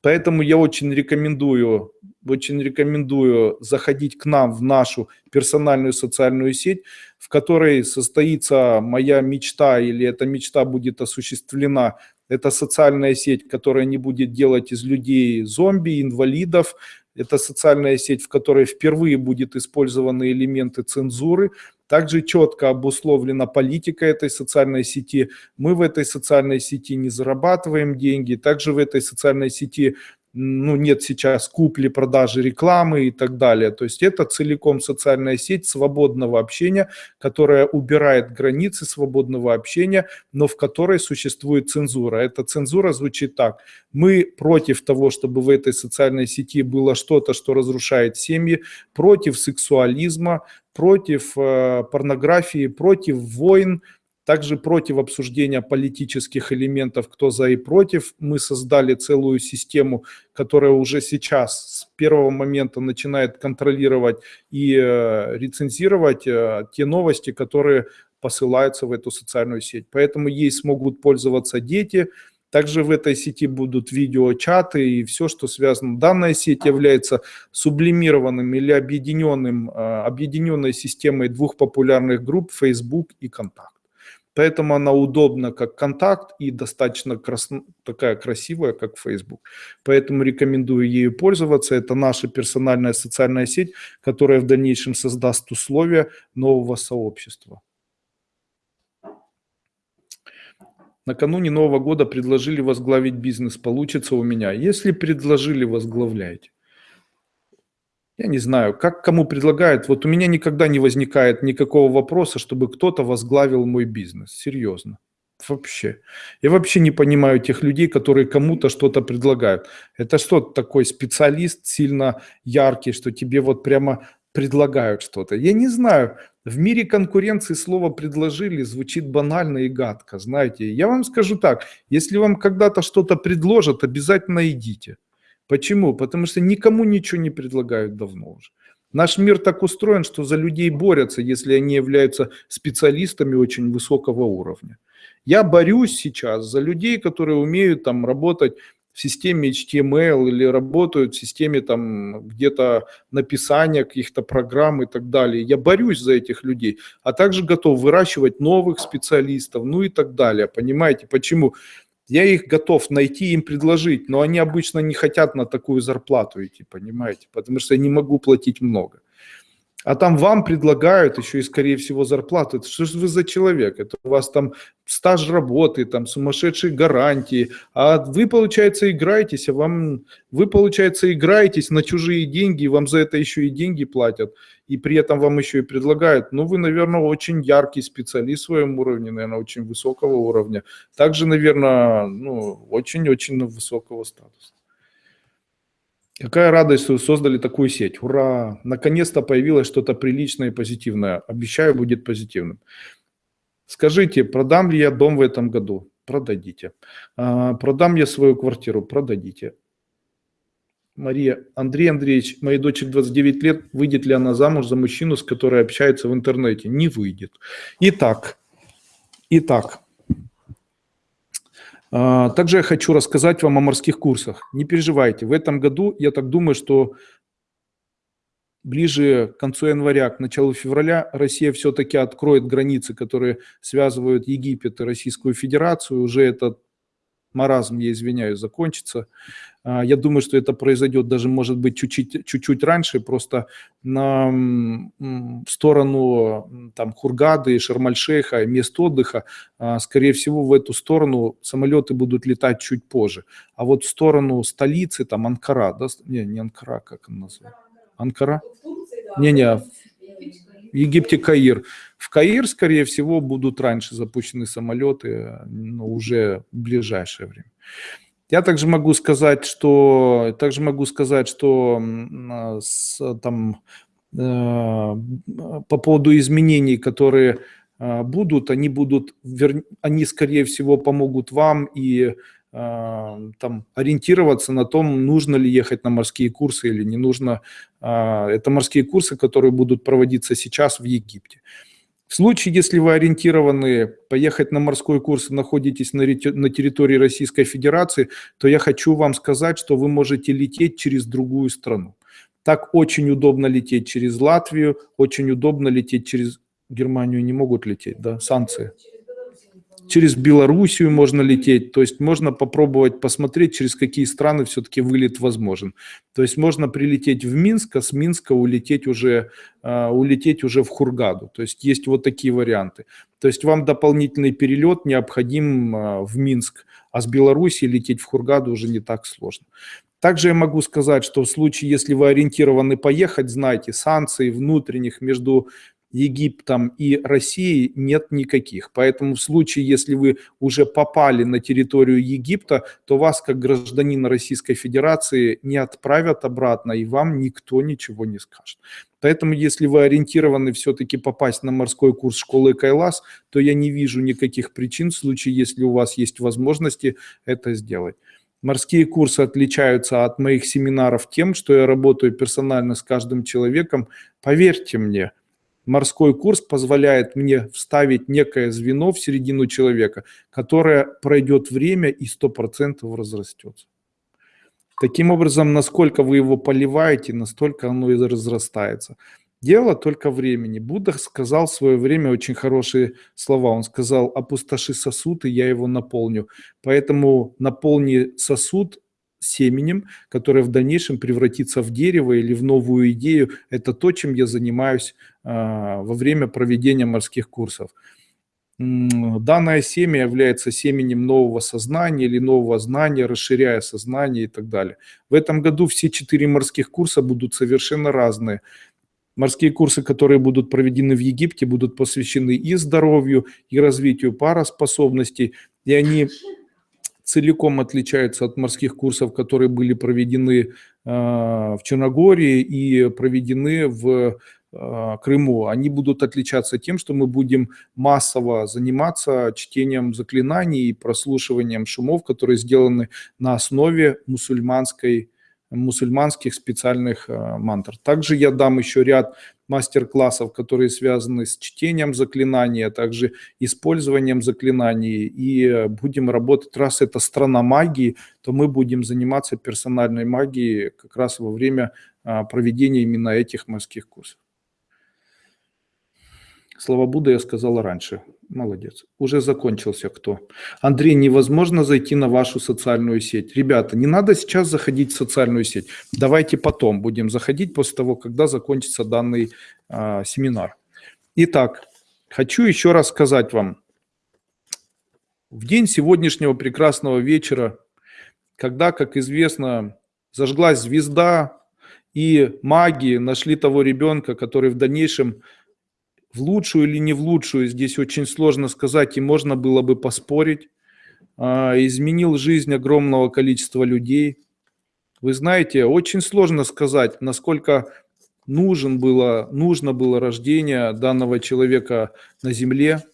Поэтому я очень рекомендую, очень рекомендую заходить к нам в нашу персональную социальную сеть, в которой состоится моя мечта или эта мечта будет осуществлена. Это социальная сеть, которая не будет делать из людей зомби, инвалидов. Это социальная сеть, в которой впервые будет использованы элементы цензуры. Также четко обусловлена политика этой социальной сети. Мы в этой социальной сети не зарабатываем деньги. Также в этой социальной сети ну, нет сейчас купли-продажи рекламы и так далее. То есть это целиком социальная сеть свободного общения, которая убирает границы свободного общения, но в которой существует цензура. Эта цензура звучит так. Мы против того, чтобы в этой социальной сети было что-то, что разрушает семьи, против сексуализма, против э, порнографии, против войн, также против обсуждения политических элементов, кто за и против. Мы создали целую систему, которая уже сейчас с первого момента начинает контролировать и э, рецензировать э, те новости, которые посылаются в эту социальную сеть. Поэтому ей смогут пользоваться дети, также в этой сети будут видеочаты и все, что связано. Данная сеть является сублимированным или объединенным, э, объединенной системой двух популярных групп Facebook и Контакт. Поэтому она удобна как контакт и достаточно крас... такая красивая, как Facebook. Поэтому рекомендую ею пользоваться. Это наша персональная социальная сеть, которая в дальнейшем создаст условия нового сообщества. Накануне Нового года предложили возглавить бизнес. Получится у меня. Если предложили, возглавляйте. Я не знаю, как кому предлагают. Вот у меня никогда не возникает никакого вопроса, чтобы кто-то возглавил мой бизнес. Серьезно. Вообще. Я вообще не понимаю тех людей, которые кому-то что-то предлагают. Это что такой специалист сильно яркий, что тебе вот прямо предлагают что-то. Я не знаю. В мире конкуренции слово «предложили» звучит банально и гадко. Знаете, я вам скажу так. Если вам когда-то что-то предложат, обязательно идите. Почему? Потому что никому ничего не предлагают давно уже. Наш мир так устроен, что за людей борются, если они являются специалистами очень высокого уровня. Я борюсь сейчас за людей, которые умеют там работать в системе HTML или работают в системе там где-то написания каких-то программ и так далее. Я борюсь за этих людей, а также готов выращивать новых специалистов, ну и так далее. Понимаете, почему? Я их готов найти, им предложить, но они обычно не хотят на такую зарплату идти, понимаете, потому что я не могу платить много. А там вам предлагают еще и, скорее всего, зарплату. Это что же вы за человек? Это у вас там стаж работы, там сумасшедшие гарантии. А вы, получается, играетесь, а вам, вы, получается, играетесь на чужие деньги, и вам за это еще и деньги платят. И при этом вам еще и предлагают. Ну, вы, наверное, очень яркий специалист в своем уровне, наверное, очень высокого уровня. Также, наверное, ну, очень-очень высокого статуса. Какая радость, что вы создали такую сеть. Ура! Наконец-то появилось что-то приличное и позитивное. Обещаю, будет позитивным. Скажите, продам ли я дом в этом году? Продадите. А, продам я свою квартиру? Продадите. Мария, Андрей Андреевич, моей дочери 29 лет, выйдет ли она замуж за мужчину, с которой общается в интернете? Не выйдет. Итак, итак, а, также я хочу рассказать вам о морских курсах. Не переживайте, в этом году, я так думаю, что ближе к концу января, к началу февраля Россия все-таки откроет границы, которые связывают Египет и Российскую Федерацию. Уже этот маразм, я извиняюсь, закончится. А, я думаю, что это произойдет даже, может быть, чуть-чуть раньше, просто на сторону там, Хургады, Шармальшейха, мест отдыха, а, скорее всего, в эту сторону самолеты будут летать чуть позже. А вот в сторону столицы, там Анкара, да? не, не Анкара, как она называется? Анкара? Не-не, в Египте Каир. В Каир, скорее всего, будут раньше запущены самолеты, но уже в ближайшее время. Я также могу сказать, что также могу сказать, что с, там э, по поводу изменений, которые э, будут, они будут, они скорее всего помогут вам и там ориентироваться на том, нужно ли ехать на морские курсы или не нужно. Э, это морские курсы, которые будут проводиться сейчас в Египте. В случае, если вы ориентированы поехать на морской курс и находитесь на, на территории Российской Федерации, то я хочу вам сказать, что вы можете лететь через другую страну. Так очень удобно лететь через Латвию, очень удобно лететь через Германию, не могут лететь, да, санкции через Белоруссию можно лететь, то есть можно попробовать посмотреть, через какие страны все-таки вылет возможен. То есть можно прилететь в Минск, а с Минска улететь уже, uh, улететь уже в Хургаду. То есть есть вот такие варианты. То есть вам дополнительный перелет необходим uh, в Минск, а с Белоруссии лететь в Хургаду уже не так сложно. Также я могу сказать, что в случае, если вы ориентированы поехать, знайте, санкций внутренних между Египтом и Россией нет никаких. Поэтому в случае, если вы уже попали на территорию Египта, то вас, как гражданина Российской Федерации, не отправят обратно, и вам никто ничего не скажет. Поэтому, если вы ориентированы все-таки попасть на морской курс школы Кайлас, то я не вижу никаких причин в случае, если у вас есть возможности это сделать. Морские курсы отличаются от моих семинаров тем, что я работаю персонально с каждым человеком. Поверьте мне, морской курс позволяет мне вставить некое звено в середину человека, которое пройдет время и 100% разрастется. Таким образом, насколько вы его поливаете, настолько оно и разрастается. Дело только времени. Будда сказал в свое время очень хорошие слова. Он сказал, опустоши сосуд, и я его наполню. Поэтому наполни сосуд семенем, которое в дальнейшем превратится в дерево или в новую идею. Это то, чем я занимаюсь а, во время проведения морских курсов. Данное семя является семенем нового сознания или нового знания, расширяя сознание и так далее. В этом году все четыре морских курса будут совершенно разные. Морские курсы, которые будут проведены в Египте, будут посвящены и здоровью, и развитию пароспособностей, и они целиком отличаются от морских курсов, которые были проведены а, в Черногории и проведены в а, Крыму. Они будут отличаться тем, что мы будем массово заниматься чтением заклинаний и прослушиванием шумов, которые сделаны на основе мусульманской мусульманских специальных а, мантр. Также я дам еще ряд мастер-классов, которые связаны с чтением заклинаний, а также использованием заклинаний. И э, будем работать, раз это страна магии, то мы будем заниматься персональной магией как раз во время а, проведения именно этих морских курсов. Слова Будда я сказала раньше. Молодец. Уже закончился кто? Андрей, невозможно зайти на вашу социальную сеть. Ребята, не надо сейчас заходить в социальную сеть. Давайте потом будем заходить после того, когда закончится данный э, семинар. Итак, хочу еще раз сказать вам. В день сегодняшнего прекрасного вечера, когда, как известно, зажглась звезда, и маги нашли того ребенка, который в дальнейшем в лучшую или не в лучшую, здесь очень сложно сказать, и можно было бы поспорить. А, изменил жизнь огромного количества людей. Вы знаете, очень сложно сказать, насколько нужен было, нужно было рождение данного человека на земле.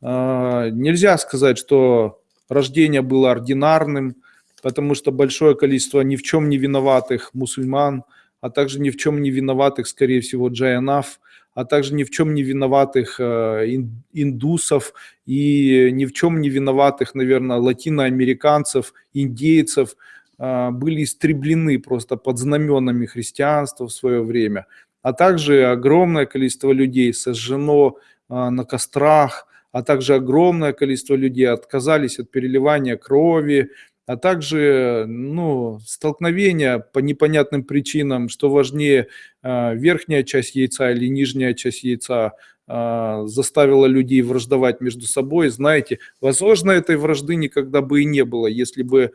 А, нельзя сказать, что рождение было ординарным, потому что большое количество ни в чем не виноватых мусульман, а также ни в чем не виноватых, скорее всего, джайанав, а также ни в чем не виноватых э, индусов и ни в чем не виноватых, наверное, латиноамериканцев, индейцев а, были истреблены просто под знаменами христианства в свое время. А также огромное количество людей сожжено а, на кострах, а также огромное количество людей отказались от переливания крови, а также ну, столкновения по непонятным причинам, что важнее, а, верхняя часть яйца или нижняя часть яйца, а, заставила людей враждовать между собой. Знаете, возможно, этой вражды никогда бы и не было, если бы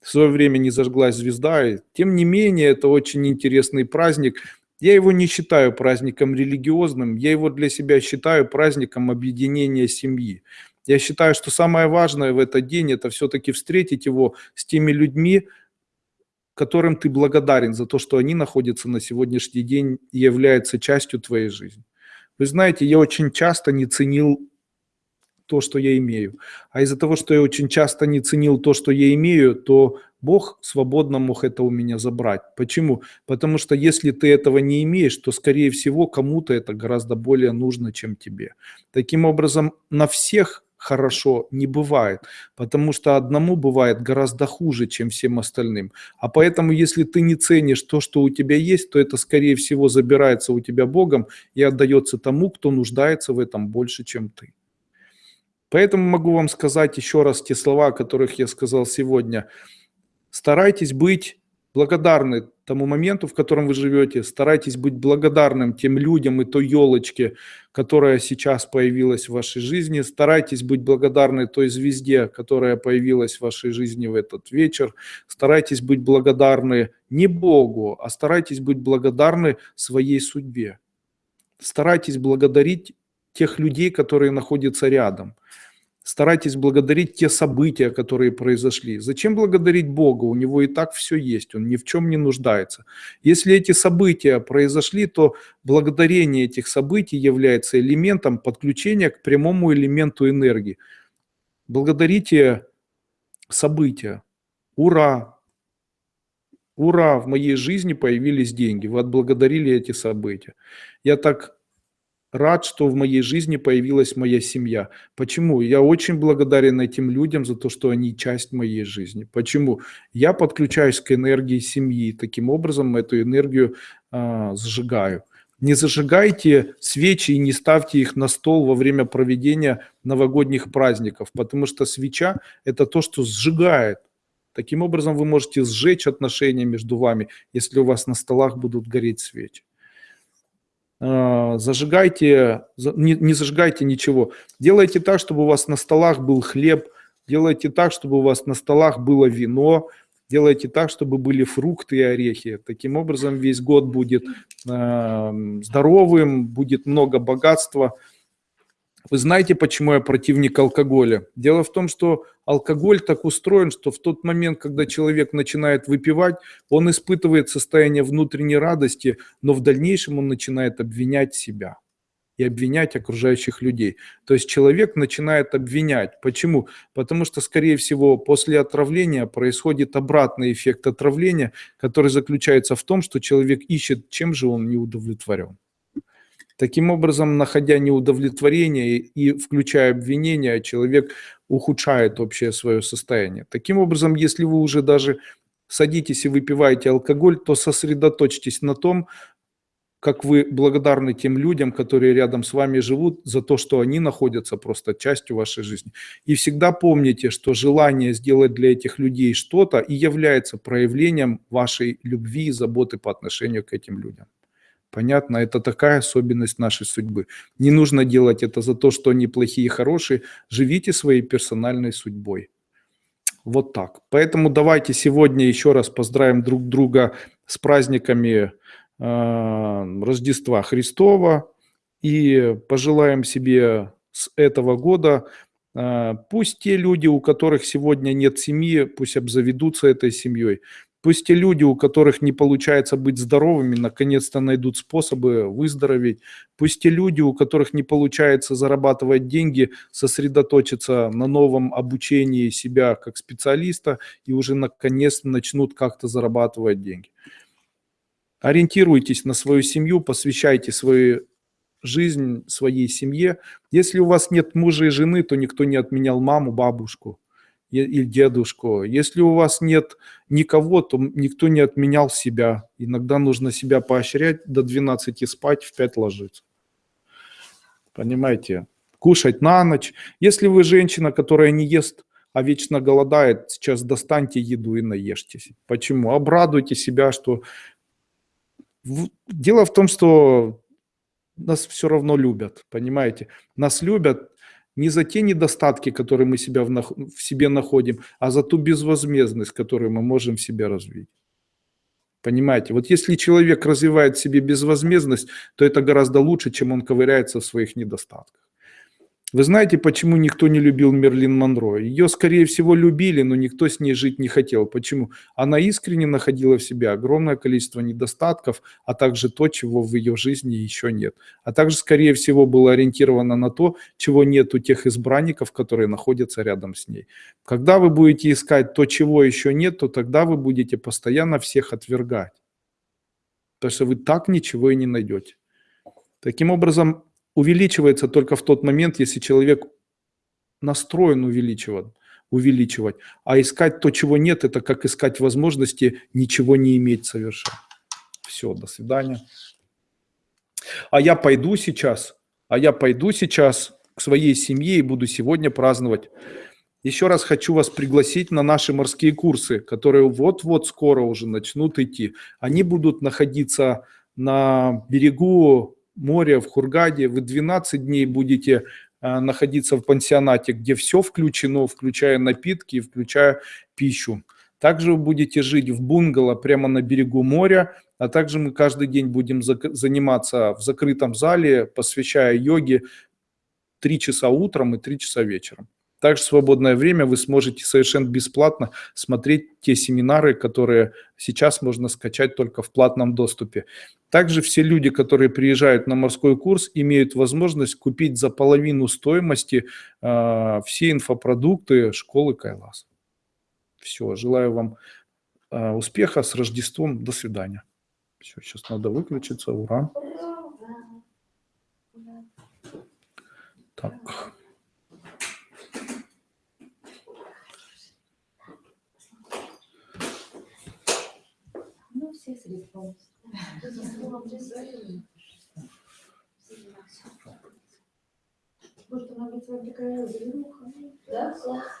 в свое время не зажглась звезда. Тем не менее, это очень интересный праздник – я его не считаю праздником религиозным, я его для себя считаю праздником объединения семьи. Я считаю, что самое важное в этот день – это все-таки встретить его с теми людьми, которым ты благодарен за то, что они находятся на сегодняшний день и являются частью твоей жизни. Вы знаете, я очень часто не ценил то, что я имею. А из-за того, что я очень часто не ценил то, что я имею, то Бог свободно мог это у меня забрать. Почему? Потому что если ты этого не имеешь, то, скорее всего, кому-то это гораздо более нужно, чем тебе. Таким образом, на всех хорошо не бывает, потому что одному бывает гораздо хуже, чем всем остальным. А поэтому, если ты не ценишь то, что у тебя есть, то это, скорее всего, забирается у тебя Богом и отдается тому, кто нуждается в этом больше, чем ты. Поэтому могу вам сказать еще раз те слова, о которых я сказал сегодня. Старайтесь быть благодарны тому моменту, в котором вы живете. Старайтесь быть благодарным тем людям и той елочке, которая сейчас появилась в вашей жизни. Старайтесь быть благодарны той звезде, которая появилась в вашей жизни в этот вечер. Старайтесь быть благодарны не Богу, а старайтесь быть благодарны своей судьбе. Старайтесь благодарить тех людей, которые находятся рядом. Старайтесь благодарить те события, которые произошли. Зачем благодарить Бога? У него и так все есть, он ни в чем не нуждается. Если эти события произошли, то благодарение этих событий является элементом подключения к прямому элементу энергии. Благодарите события. Ура! Ура! В моей жизни появились деньги. Вы отблагодарили эти события. Я так рад, что в моей жизни появилась моя семья. Почему? Я очень благодарен этим людям за то, что они часть моей жизни. Почему? Я подключаюсь к энергии семьи, таким образом эту энергию э, сжигаю. Не зажигайте свечи и не ставьте их на стол во время проведения новогодних праздников, потому что свеча – это то, что сжигает. Таким образом вы можете сжечь отношения между вами, если у вас на столах будут гореть свечи. А, зажигайте, не, не зажигайте ничего. Делайте так, чтобы у вас на столах был хлеб, делайте так, чтобы у вас на столах было вино, делайте так, чтобы были фрукты и орехи. Таким образом весь год будет здоровым, будет много богатства. Вы знаете, почему я противник алкоголя? Дело в том, что алкоголь так устроен, что в тот момент, когда человек начинает выпивать, он испытывает состояние внутренней радости, но в дальнейшем он начинает обвинять себя и обвинять окружающих людей. То есть человек начинает обвинять. Почему? Потому что, скорее всего, после отравления происходит обратный эффект отравления, который заключается в том, что человек ищет, чем же он не удовлетворен. Таким образом, находя неудовлетворение и включая обвинения, человек ухудшает общее свое состояние. Таким образом, если вы уже даже садитесь и выпиваете алкоголь, то сосредоточьтесь на том, как вы благодарны тем людям, которые рядом с вами живут, за то, что они находятся просто частью вашей жизни. И всегда помните, что желание сделать для этих людей что-то и является проявлением вашей любви и заботы по отношению к этим людям. Понятно, это такая особенность нашей судьбы. Не нужно делать это за то, что они плохие и хорошие. Живите своей персональной судьбой. Вот так. Поэтому давайте сегодня еще раз поздравим друг друга с праздниками э, Рождества Христова и пожелаем себе с этого года э, Пусть те люди, у которых сегодня нет семьи, пусть обзаведутся этой семьей. Пусть те люди, у которых не получается быть здоровыми, наконец-то найдут способы выздороветь. Пусть те люди, у которых не получается зарабатывать деньги, сосредоточатся на новом обучении себя как специалиста и уже наконец-то начнут как-то зарабатывать деньги. Ориентируйтесь на свою семью, посвящайте свою жизнь своей семье. Если у вас нет мужа и жены, то никто не отменял маму, бабушку или дедушку. Если у вас нет никого, то никто не отменял себя. Иногда нужно себя поощрять, до 12 спать, в 5 ложиться. Понимаете? Кушать на ночь. Если вы женщина, которая не ест, а вечно голодает, сейчас достаньте еду и наешьтесь. Почему? Обрадуйте себя, что... Дело в том, что нас все равно любят, понимаете? Нас любят не за те недостатки, которые мы себя в, в себе находим, а за ту безвозмездность, которую мы можем в себе развить. Понимаете? Вот если человек развивает в себе безвозмездность, то это гораздо лучше, чем он ковыряется в своих недостатках. Вы знаете, почему никто не любил Мерлин Монро? Ее, скорее всего, любили, но никто с ней жить не хотел. Почему? Она искренне находила в себе огромное количество недостатков, а также то, чего в ее жизни еще нет. А также, скорее всего, была ориентирована на то, чего нет у тех избранников, которые находятся рядом с ней. Когда вы будете искать то, чего еще нет, то тогда вы будете постоянно всех отвергать. Потому что вы так ничего и не найдете. Таким образом, увеличивается только в тот момент, если человек настроен увеличивать, увеличивать. А искать то, чего нет, это как искать возможности ничего не иметь совершенно. Все, до свидания. А я пойду сейчас, а я пойду сейчас к своей семье и буду сегодня праздновать. Еще раз хочу вас пригласить на наши морские курсы, которые вот-вот скоро уже начнут идти. Они будут находиться на берегу море в Хургаде, вы 12 дней будете а, находиться в пансионате, где все включено, включая напитки, включая пищу. Также вы будете жить в бунгало прямо на берегу моря, а также мы каждый день будем заниматься в закрытом зале, посвящая йоге 3 часа утром и 3 часа вечером. Также в свободное время вы сможете совершенно бесплатно смотреть те семинары, которые сейчас можно скачать только в платном доступе. Также все люди, которые приезжают на морской курс, имеют возможность купить за половину стоимости э, все инфопродукты школы Кайлас. Все, желаю вам э, успеха с Рождеством. До свидания. Все, сейчас надо выключиться. Ура. Так. Все средства. Может, она быть вам такая завируха? Да,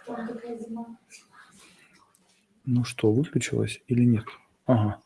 там такая зима. Ну что, выключилась или нет? Ага.